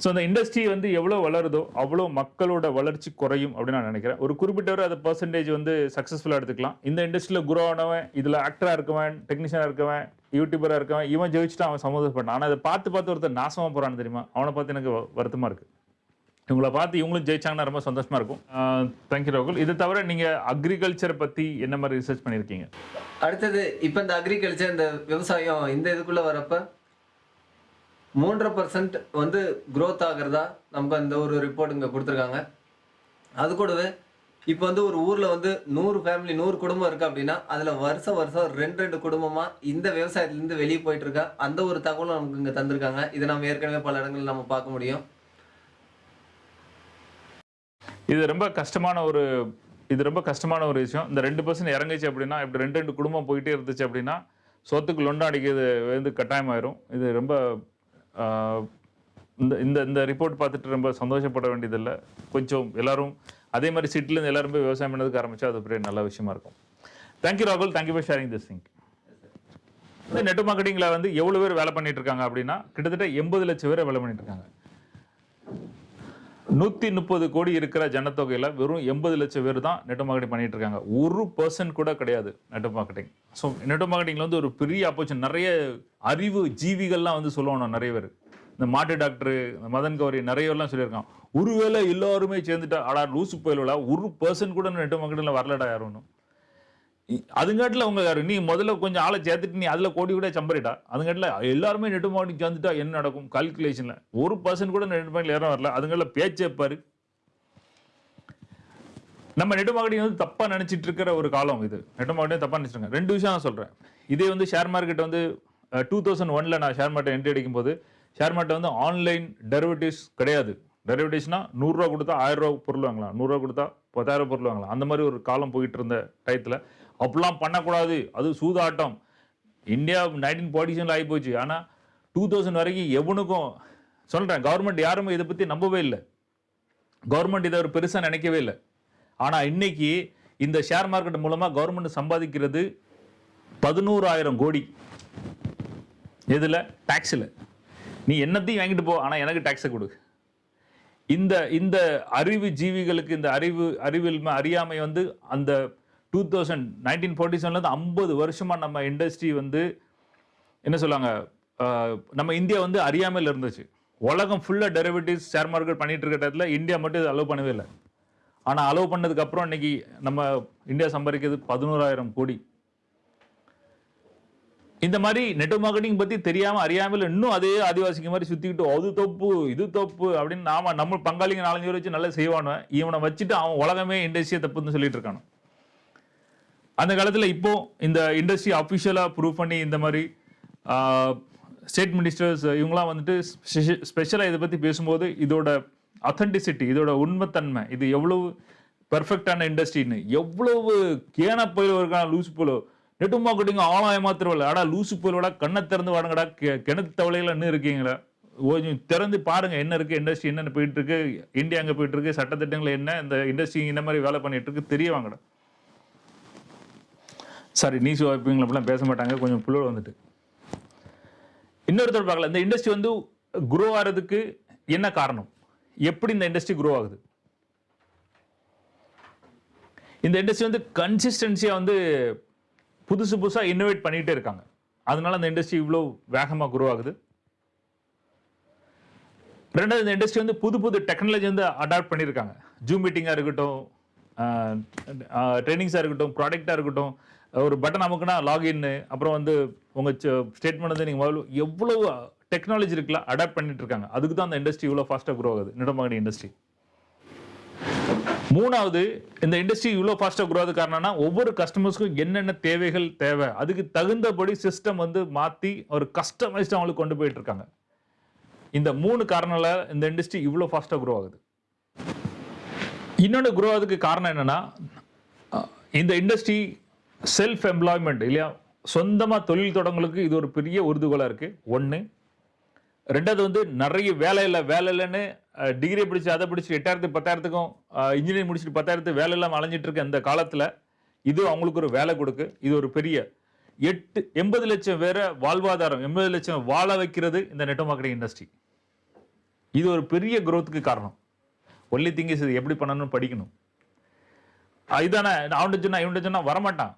ஸோ அந்த இண்டஸ்ட்ரி வந்து எவ்வளோ வளருதோ அவ்வளோ மக்களோட வளர்ச்சி குறையும் அப்படின்னு நான் நினைக்கிறேன். ஒரு குறிப்பிட்டவர் அதை அது பர்சன்டேஜ் வந்து சக்ஸஸ்ஃபுல்லாக எடுத்துக்கலாம். இந்த இண்டஸ்ட்ரியில் குரோ ஆனவன் இதில் ஆக்டராக இருக்கவன் டெக்னீஷியனாக இருக்கவன் யூடியூபராக இருக்கவன் இவன் ஜெயிச்சுட்டு அவன் சம்மந்தப்பட்டான் ஆனால் அதை பார்த்து பார்த்து ஒருத்தர் நாசமாக போகிறான்னு தெரியுமா? அவனை பார்த்து எனக்கு வருத்தமாக இருக்குது இருக்கு. இவங்கள பார்த்து இவங்களும் ஜெயிச்சாங்கன்னா ரொம்ப சந்தோஷமாக இருக்கும். தேங்க்யூ ராகுல். இது தவிர நீங்கள் அக்ரிகல்ச்சரை பற்றி என்ன மாதிரி ரிசர்ச் பண்ணியிருக்கீங்க? அடுத்தது இப்போ இந்த அக்ரிகல்ச்சர் இந்த விவசாயம் இந்த இதுக்குள்ளே வரப்போ மூன்றரை பர்சன்ட் வந்து க்ரோத் ஆகிறதா நமக்கு அந்த ஒரு ரிப்போர்ட் இங்கே கொடுத்துருக்காங்க. அது கூடவே இப்போ வந்து ஒரு ஊரில் வந்து நூறு ஃபேமிலி நூறு குடும்பம் இருக்குது அப்படின்னா அதில் வருஷம் வருஷம் ரெண்டு ரெண்டு குடும்பமாக இந்த விவசாயத்துலேருந்து வெளியே போயிட்டுருக்கா? அந்த ஒரு தகவலும் நமக்கு இங்கே தந்திருக்காங்க. இதை நம்ம ஏற்கனவே பல இடங்களில் நம்ம பார்க்க முடியும். இது ரொம்ப கஷ்டமான ஒரு இது ரொம்ப கஷ்டமான ஒரு விஷயம். இந்த ரெண்டு பர்சன்ட் இறங்குச்சு அப்படின்னா இப்படி ரெண்டு ரெண்டு குடும்பம் போயிட்டே இருந்துச்சு அப்படின்னா சொத்துக்கு லொண்டாடிக்கிறது வந்து கட்டாயமாயிரும். இது ரொம்ப இந்த இந்த இந்த ரிப்போர்ட் பார்த்துட்டு ரொம்ப சந்தோஷப்பட வேண்டியதில்லை. கொஞ்சம் எல்லாரும் அதே மாதிரி சிட்டிலேருந்து எல்லாரும் போய் விவசாயம் பண்ணதுக்கு ஆரம்பிச்சா அது பெரிய நல்ல விஷயமா இருக்கும். தேங்க்யூ ராகுல் thank you for sharing this think இந்த நெட் மார்க்கெட்டிங்கில் வந்து எவ்வளோ பேர் வேலை பண்ணிட்டு இருக்காங்க அப்படின்னா கிட்டத்தட்ட எண்பது லட்சம் பேர் வேலை பண்ணிட்டு இருக்காங்க. நூற்றி முப்பது கோடி இருக்கிற ஜனத்தொகையில் வெறும் எண்பது லட்சம் பேர் தான் நெட் மார்க்கெட்டிங் பண்ணிட்டு இருக்காங்க. ஒரு பர்சன்ட் கூட கிடையாது நெட் மார்க்கெட்டிங். ஸோ நெட் மார்க்கெட்டிங்கில் வந்து ஒரு பெரிய ஆப்பர்ச்சுனிட்டி நிறைய அறிவு ஜீவிகள்லாம் வந்து சொல்லணும் நிறைய பேர். இந்த மாட்டு டாக்டரு இந்த மதன் கௌரி நிறையெல்லாம் சொல்லியிருக்கான் ஒருவேளை எல்லாருமே சேர்ந்துட்டா ஆடா லூசு போயிலா ஒரு பர்சன்ட் கூட நெட் மார்க்கெட்டில் வரலடா யாரும் அதுங்காட்டில் அவங்க யாரு? நீ முதல்ல கொஞ்சம் ஆளை சேர்த்துட்டு நீ அதில் கோடி கூட சம்பரிட்டா அதுங்காட்டில் எல்லாருமே நெட் மார்க்கெட்டிங் சேர்ந்துட்டா என்ன நடக்கும்? கால்குலேஷனில் ஒரு பர்சன்ட் கூட நெட் மார்க்கெட்டில் யாரும் வரல. அதுங்களில் பேச்சே பாரு. நம்ம நெட் மார்க்கெட்டிங் வந்து தப்பாக நினச்சிட்டு இருக்கிற ஒரு காலம் இது. நெட் மார்க்கெட்டிங் தப்பாக நினச்சிருங்க. ரெண்டு விஷயம் நான் சொல்கிறேன் இதே வந்து ஷேர் மார்க்கெட் வந்து டூ தௌசண்ட் ஒனில் நான் ஷேர் மார்க்கெட் என்ட்ரி அடிக்கும் போது ஷேர் மார்க்கெட் வந்து ஆன்லைன் டெரிவேட்டிவ்ஸ் கிடையாது. டெரிவேட்டிவ்ஸ்னா நூறுரூவா கொடுத்தா ஆயிரம் ரூபா பொருள் வாங்கலாம். நூறுரூவா கொடுத்தா பத்தாயிரம் பொருள் வாங்கலாம். அந்த மாதிரி ஒரு காலம் போயிட்டு இருந்த டயத்தில் அப்படிலாம் பண்ணக்கூடாது. அது சூதாட்டம். இந்தியா நைன்டீன் ஃபார்ட்டி ஆகிப்போச்சு ஆகி போச்சு. ஆனால் டூ தௌசண்ட் வரைக்கும் எவனுக்கும் சொல்கிறேன் கவர்மெண்ட் யாருமே இதை பற்றி நம்பவே இல்லை. கவர்மெண்ட் இதை ஒரு பெருசாக நினைக்கவே இல்லை. ஆனால் இன்றைக்கி இந்த ஷேர் மார்க்கெட் மூலமாக கவர்மெண்ட் சம்பாதிக்கிறது பதினோராயிரம் கோடி. எதில்? டேக்ஸில் நீ என்னத்தையும் வாங்கிட்டு போ ஆனால் எனக்கு டேக்ஸை கொடு. இந்த இந்த அறிவு ஜீவிகளுக்கு இந்த அறிவு அறிவில் அறியாமை வந்து அந்த டூ தௌசண்ட் நைன்டீன் ஃபார்ட்டி செவன்லேருந்து ஐம்பது வருஷமாக நம்ம இண்டஸ்ட்ரி வந்து என்ன சொல்லுவாங்க நம்ம இந்தியா வந்து அறியாமல் இருந்துச்சு. உலகம் ஃபுல்லாக டெரிவேட்டிவ்ஸ் ஷேர் மார்க்கெட் பண்ணிகிட்டு இருக்க இடத்துல இந்தியா மட்டும் இது அலோவ் பண்ணவே இல்லை. ஆனால் அலோவ் பண்ணதுக்கப்புறம் இன்னைக்கு நம்ம இந்தியா சம்பாதிக்கிறது பதினோராயிரம் கோடி. இந்த மாதிரி நெட்வொர்க் மார்க்கெட்டிங் பற்றி தெரியாமல் அறியாமல் இன்னும் அதே ஆதிவாசிக்கு மாதிரி சுற்றிக்கிட்டு அது தப்பு இது தப்பு அப்படின்னு நாம நம்ம பங்காளிங்க நாலஞ்சு பேர் வச்சு நல்லா செய்வானு இவனை வச்சுட்டு அவன் உலகமே இண்டஸ்ட்ரியை தப்புன்னு சொல்லிட்டு இருக்கானு அந்த காலத்தில் இப்போ இந்த இண்டஸ்ட்ரி அஃபிஷியலாக ப்ரூவ் பண்ணி இந்த மாதிரி ஸ்டேட் மினிஸ்டர்ஸ் இவங்களாம் வந்துட்டு ஸ்பெஷலாக இதை பற்றி பேசும்போது இதோட அத்தன்டிசிட்டி இதோட உண்மைத்தன்மை இது எவ்வளவு பெர்ஃபெக்டான இண்டஸ்ட்ரின்னு எவ்வளவு கேன போயில் இருக்கான லூசு போலோ நெட்டு மார்க்கெட்டிங் ஆளாய மாத்திரவில்ல ஆடா லூசு போலோட கண்ணை திறந்து வாடங்கடா கிணத்து தவளைகள் இன்னும் இருக்கீங்களா. கொஞ்சம் திறந்து பாருங்க என்ன இருக்கு இண்டஸ்ட்ரி என்னென்ன போயிட்டு இருக்கு இந்தியா அங்கே போயிட்டு இருக்கு சட்டத்திட்டங்கள் என்ன இந்த இண்டஸ்ட்ரி இந்த மாதிரி வேலை பண்ணிட்டு இருக்கு தெரிய வாங்கடா. சாரி நீஸ் வாய்ப்புங்களை அப்படிலாம் பேச மாட்டாங்க. கொஞ்சம் புள்ளோட வந்துட்டு. இன்னொருத்தர் பார்க்கல. இந்த இண்டஸ்ட்ரி வந்து குரோ ஆகிறதுக்கு என்ன காரணம்? எப்படி இந்த இண்டஸ்ட்ரி குரோ ஆகுது? இந்த இண்டஸ்ட்ரி வந்து கன்சிஸ்டன்சியாக வந்து புதுசு புதுசாக இன்னோவேட் பண்ணிகிட்டே இருக்காங்க. அதனால அந்த இண்டஸ்ட்ரி இவ்வளோ வேகமாக குரோ ஆகுது. ரெண்டாவது இந்த இண்டஸ்ட்ரி வந்து புது புது டெக்னாலஜி வந்து அடாப்ட் பண்ணியிருக்காங்க. ஜூம் மீட்டிங்காக இருக்கட்டும் ட்ரைனிங்ஸாக இருக்கட்டும் ப்ராடக்டாக இருக்கட்டும். ஒரு பட்டன் அமுக்குனா லாகின் அப்புறம் வந்து உங்கள் ஸ்டேட்மெண்ட் வந்து நீங்கள் முதல்ல எவ்வளோ டெக்னாலஜி இருக்குல்ல அடாப்ட் பண்ணிட்டு இருக்காங்க அதுக்கு தான் அந்த இண்டஸ்ட்ரி இவ்வளோ ஃபாஸ்ட்டாக குரோ ஆகுது. நிடமகனி இண்டஸ்ட்ரி மூணாவது இந்த இண்டஸ்ட்ரி இவ்வளோ ஃபாஸ்ட்டாக குரோ ஆகுது காரணம்னா ஒவ்வொரு கஸ்டமர்ஸ்க்கும் என்னென்ன தேவைகள் தேவை. அதுக்கு தகுந்தபடி சிஸ்டம் வந்து மாற்றி ஒரு கஸ்டமைஸ்ட் அவங்களுக்கு கொண்டு போயிட்டு இருக்காங்க இந்த மூணு காரணங்கள இந்த இண்டஸ்ட்ரி இவ்வளோ ஃபாஸ்ட்டாக குரோ ஆகுது. இன்னொன்று குரோ ஆகுதுக்கு காரணம் என்னென்னா இந்த இண்டஸ்ட்ரி செல்ஃப் எம்ப்ளாய்மெண்ட் இல்லையா? சொந்தமாக தொழில் தொடங்களுக்கு இது ஒரு பெரிய உறுதுகோலாக இருக்குது ஒன்று ரெண்டாவது வந்து நிறைய வேலை இல்லை வேலை இல்லைன்னு டிகிரி பிடிச்சி அதை பிடிச்சி எட்டாயிரத்து பத்தாயிரத்துக்கும் இன்ஜினியரிங் முடிச்சுட்டு பத்தாயிரத்து வேலை இல்லாமல் அலைஞ்சிட்டு இருக்க இந்த காலத்தில் இது அவங்களுக்கு ஒரு வேலை கொடுக்கு. இது ஒரு பெரிய எட்டு எண்பது லட்சம் பேரை வாழ்வாதாரம் எண்பது லட்சம் வாழ வைக்கிறது இந்த நெட் மார்க்கெட்டிங் இண்டஸ்ட்ரி இது ஒரு பெரிய குரோத்துக்கு காரணம். ஒன்லி திங்கிஸ் இது எப்படி பண்ணணும்னு படிக்கணும். இதுதானே இதானே அவன்கிட்ட சொன்னா இவன்கிட்ட சொன்னா வரமாட்டான்.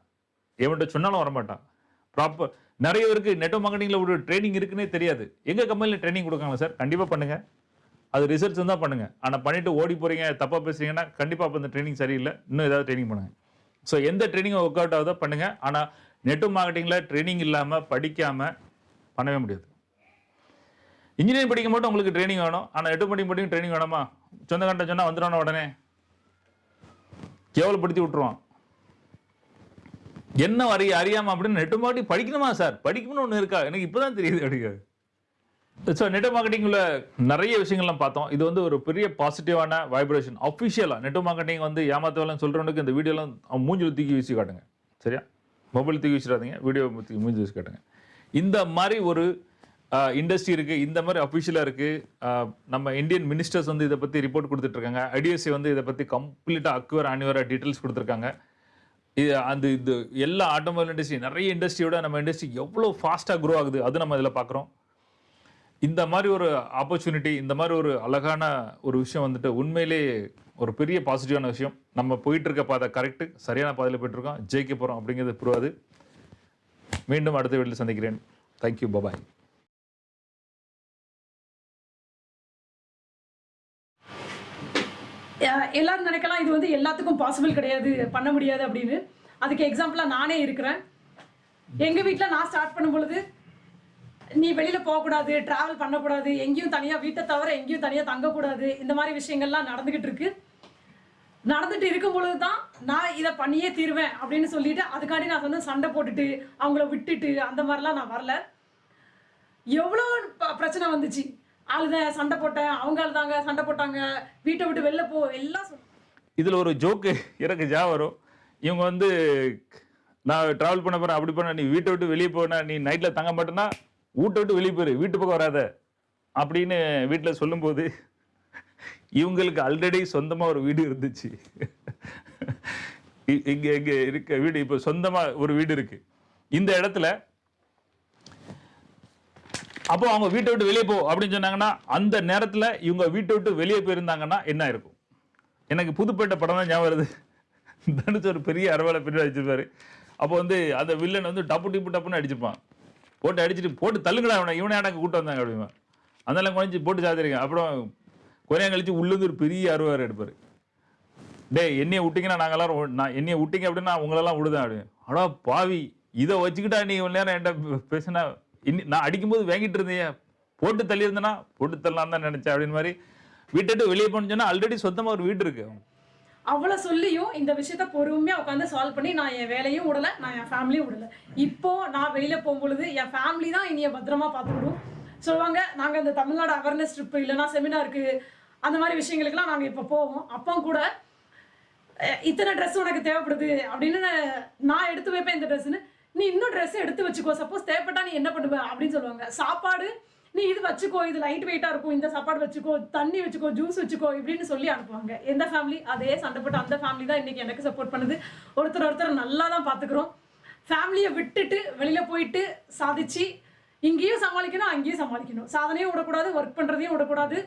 எவன்கிட்ட சொன்னாலும் வரமாட்டான். ப்ராப்பர் நிறைய பேருக்கு நெட் மார்க்கெட்டிங்கில் ஒரு ட்ரைனிங் இருக்குன்னே தெரியாது. எங்கள் கம்பெனியில் ட்ரைனிங் கொடுக்காங்க சார் கண்டிப்பாக பண்ணுங்கள் அது ரிசல்ட்ஸ் தான் பண்ணுங்கள் ஆனால் பண்ணிவிட்டு ஓடி போகிறீங்க தப்பாக பேசுகிறீங்கன்னா கண்டிப்பாக அப்போ அந்த ட்ரைனிங் சரியில்லை. இன்னும் ஏதாவது ட்ரைனிங் பண்ணுங்கள் ஸோ எந்த ட்ரைனிங் ஒர்க் அவுட் ஆகுதோ பண்ணுங்கள் ஆனால் நெட்டு மார்க்கெட்டிங்கில் ட்ரைனிங் இல்லாமல் படிக்காமல் பண்ணவே முடியாது. இன்ஜினியரிங் படிக்கும் மட்டும் உங்களுக்கு ட்ரைனிங் வேணும். ஆனால் நெட் மார்க்கெட்டிங் படிக்கும் ட்ரைனிங் வேணுமா? சொந்தக்காரன் சொன்னால் வந்துடுவான உடனே? கேவலப்படுத்தி விட்டுருவான். என்ன அறிய அறியாமல் அப்படின்னு நெட் மார்க்கெட்டிங் படிக்கணுமா சார்? படிக்கணும்னு ஒன்று இருக்கா? எனக்கு இப்போ தான் தெரியுது அப்படிங்கிறது ஸோ நெட் மார்க்கெட்டிங்கில் நிறைய விஷயங்கள்லாம் பார்த்தோம். இது வந்து ஒரு பெரிய பாசிட்டிவான வைப்ரேஷன் அஃபிஷியலாக நெட் மார்க்கெட்டிங் வந்து ஏமாத்தவெல்லாம் சொல்கிறவனுக்கு இந்த வீடியோலாம் அவன் மூஞ்சில் தூக்கி வீசி காட்டுங்க. சரியா? மொபைல் தூக்கி வீசிடாதீங்க. வீடியோ தூக்கி மூஞ்சி வீசி காட்டுங்க. இந்த மாதிரி ஒரு இண்டஸ்ட்ரி இருக்குது இந்த மாதிரி அஃபிஷியலாக இருக்குது நம்ம இந்தியன் மினிஸ்டர்ஸ் வந்து இதை பற்றி ரிப்போர்ட் கொடுத்துட்ருக்காங்க ஐடிஎஸ்சி வந்து இதை பற்றி கம்ப்ளீட்டாக அக்வர் ஆனிவராக டீட்டெயில்ஸ் கொடுத்துருக்காங்க. இது அந்த இது எல்லா ஆட்டோமொபைல் இண்டஸ்ட்ரி நிறைய இண்டஸ்ட்ரியோட நம்ம இண்டஸ்ட்ரி எவ்வளோ ஃபாஸ்ட்டாக க்ரோ ஆகுது அது நம்ம இதில் பார்க்குறோம் இந்த மாதிரி ஒரு ஆப்பர்ச்சுனிட்டி இந்த மாதிரி ஒரு அழகான ஒரு விஷயம் வந்துட்டு உண்மையிலே ஒரு பெரிய பாசிட்டிவான விஷயம். நம்ம போயிட்டு இருக்க பாதை கரெக்டு சரியான பாதையில் போயிட்டுருக்கோம் ஜெயிக்க போகிறோம் அப்படிங்கிறது புரியாது. மீண்டும் அடுத்த வீட்டில் சந்திக்கிறேன். தேங்க்யூ பபாய் எல்லாரும் நினைக்கலாம் இது வந்து எல்லாத்துக்கும் பாசிபிள் கிடையாது பண்ண முடியாது அப்படின்னு. அதுக்கு எக்ஸாம்பிளாக நானே இருக்கிறேன். எங்கள் வீட்டில் நான் ஸ்டார்ட் பண்ணும் பொழுது நீ வெளியில் போகக்கூடாது ட்ராவல் பண்ணக்கூடாது எங்கேயும் தனியாக வீட்டை தவிர எங்கேயும் தனியாக தங்கக்கூடாது இந்த மாதிரி விஷயங்கள்லாம் நடந்துக்கிட்டு இருக்கு. நடந்துட்டு இருக்கும் பொழுது தான் நான் இதை பண்ணியே தீருவேன் அப்படின்னு சொல்லிட்டு அதுக்காண்டி நான் வந்து சண்டை போட்டுட்டு அவங்கள விட்டுட்டு அந்த மாதிரிலாம் நான் வரல. எவ்வளோ ப- பிரச்சனை வந்துச்சு. அழுதேன் சண்டை போட்டேன் அவங்க தாங்க சண்டை போட்டாங்க. வீட்டை விட்டு வெளில போ எல்லாம் சொன்னாங்க. இதில் ஒரு ஜோக்கு எனக்கு ஜா வரும். இவங்க வந்து நான் ட்ராவல் பண்ண போகிறேன் அப்படி பண்ண நீ வீட்டை விட்டு வெளியே போன நீ நைட்டில் தங்க மாட்டேன்னா வீட்டை விட்டு வெளியே போயிரு வீட்டு பக்கம் வராத. அப்படின்னு வீட்டில் சொல்லும்போது இவங்களுக்கு ஆல்ரெடி சொந்தமாக ஒரு வீடு இருந்துச்சு. இ- இங்கே இருக்க வீடு இப்போ சொந்தமாக ஒரு வீடு இருக்குது இந்த இடத்துல அப்போ அவங்க வீட்டை விட்டு வெளியே போ அப்படின்னு சொன்னாங்கன்னா அந்த நேரத்தில் இவங்க வீட்டை விட்டு வெளியே போயிருந்தாங்கன்னா என்ன இருக்கும் எனக்கு புதுப்பேட்டை படம் தான் ஞாபகம் வருது. தனுஷ் ஒரு பெரிய அரவலை பின்னாடி அடிச்சிருப்பாரு. அப்போ வந்து அந்த வில்லன் வந்து டப்பு டிப்பு டப்புன்னு அடிச்சிருப்பான் போட்டு அடிச்சுட்டு போட்டு தள்ளுங்கடா அவனை இவனை எனக்கு கூட்டு வந்தாங்க அப்படிமா அதெல்லாம் குறைஞ்சி போட்டு சாத்திருக்கேன். அப்புறம் கொஞ்சம் கழிச்சு உள்ளது ஒரு பெரிய அறுவாறு எடுப்பார். டேய் என்னையை விட்டிங்கன்னா நாங்கள்லாம் நான் என்னையை விட்டிங்க அப்படின்னா உங்களெல்லாம் விடுதேன் அப்படின்னு. அடா பாவி இதை வச்சுக்கிட்டா நீ இவ்வளோ நேரம் என்கிட்ட பேசினா இன்னி நான் அடிக்கும்போது வாங்கிட்டு இருந்தேன். போட்டு தள்ளியிருந்தேன்னா போட்டு தள்ளலாம் தான் நினச்சேன் அப்படின்னு மாதிரி. வீட்டை வெளியே போன்னு சொன்னால் ஆல்ரெடி சொந்தமாக ஒரு வீடு இருக்கு. அவ்வளோ சொல்லியும் இந்த விஷயத்த பொறுமையாக உட்காந்து சால்வ் பண்ணி நான் என் வேலையும் விடலை நான் என் ஃபேமிலியும் விடலை. இப்போ நான் வெளியில் போகும்பொழுது என் ஃபேமிலி தான் என்னைய பத்திரமா பார்த்துக்கிடும். சொல்லுவாங்க நாங்கள் இந்த தமிழ்நாடு அவேர்னஸ் ட்ரிப் இல்லைன்னா செமினாருக்கு அந்த மாதிரி விஷயங்களுக்குலாம் நாங்கள் இப்போ போவோம். அப்போ கூட இத்தனை ட்ரெஸ் உனக்கு தேவைப்படுது? அப்படின்னு நான் எடுத்து வைப்பேன் இந்த ட்ரெஸ்ஸுன்னு நீ இன்னும் ட்ரெஸ் எடுத்து வச்சுக்கோ. சப்போஸ் தேவைப்பட்டா நீ என்ன பண்ணுவ? அப்படின்னு சொல்லுவாங்க. சாப்பாடு நீ இது வச்சுக்கோ இது லைட் வெயிட்டாக இருக்கும். இந்த சாப்பாடு வச்சுக்கோ தண்ணி வச்சுக்கோ ஜூஸ் வச்சுக்கோ இப்படின்னு சொல்லி அனுப்புவாங்க. எந்த ஃபேமிலி அதே சண்டை போட்டு அந்த ஃபேமிலி தான் இன்றைக்கி எனக்கு சப்போர்ட் பண்ணுது. ஒருத்தர் ஒருத்தர் நல்லா தான் பார்த்துக்குறோம் ஃபேமிலியை விட்டுட்டு வெளியில் போயிட்டு சாதிச்சு இங்கேயும் சமாளிக்கணும் அங்கேயும் சமாளிக்கணும். சாதனையும் விடக்கூடாது ஒர்க் பண்ணுறதையும் விடக்கூடாது.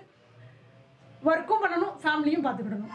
ஒர்க்கும் பண்ணணும் ஃபேமிலியும் பார்த்துக்கிடணும்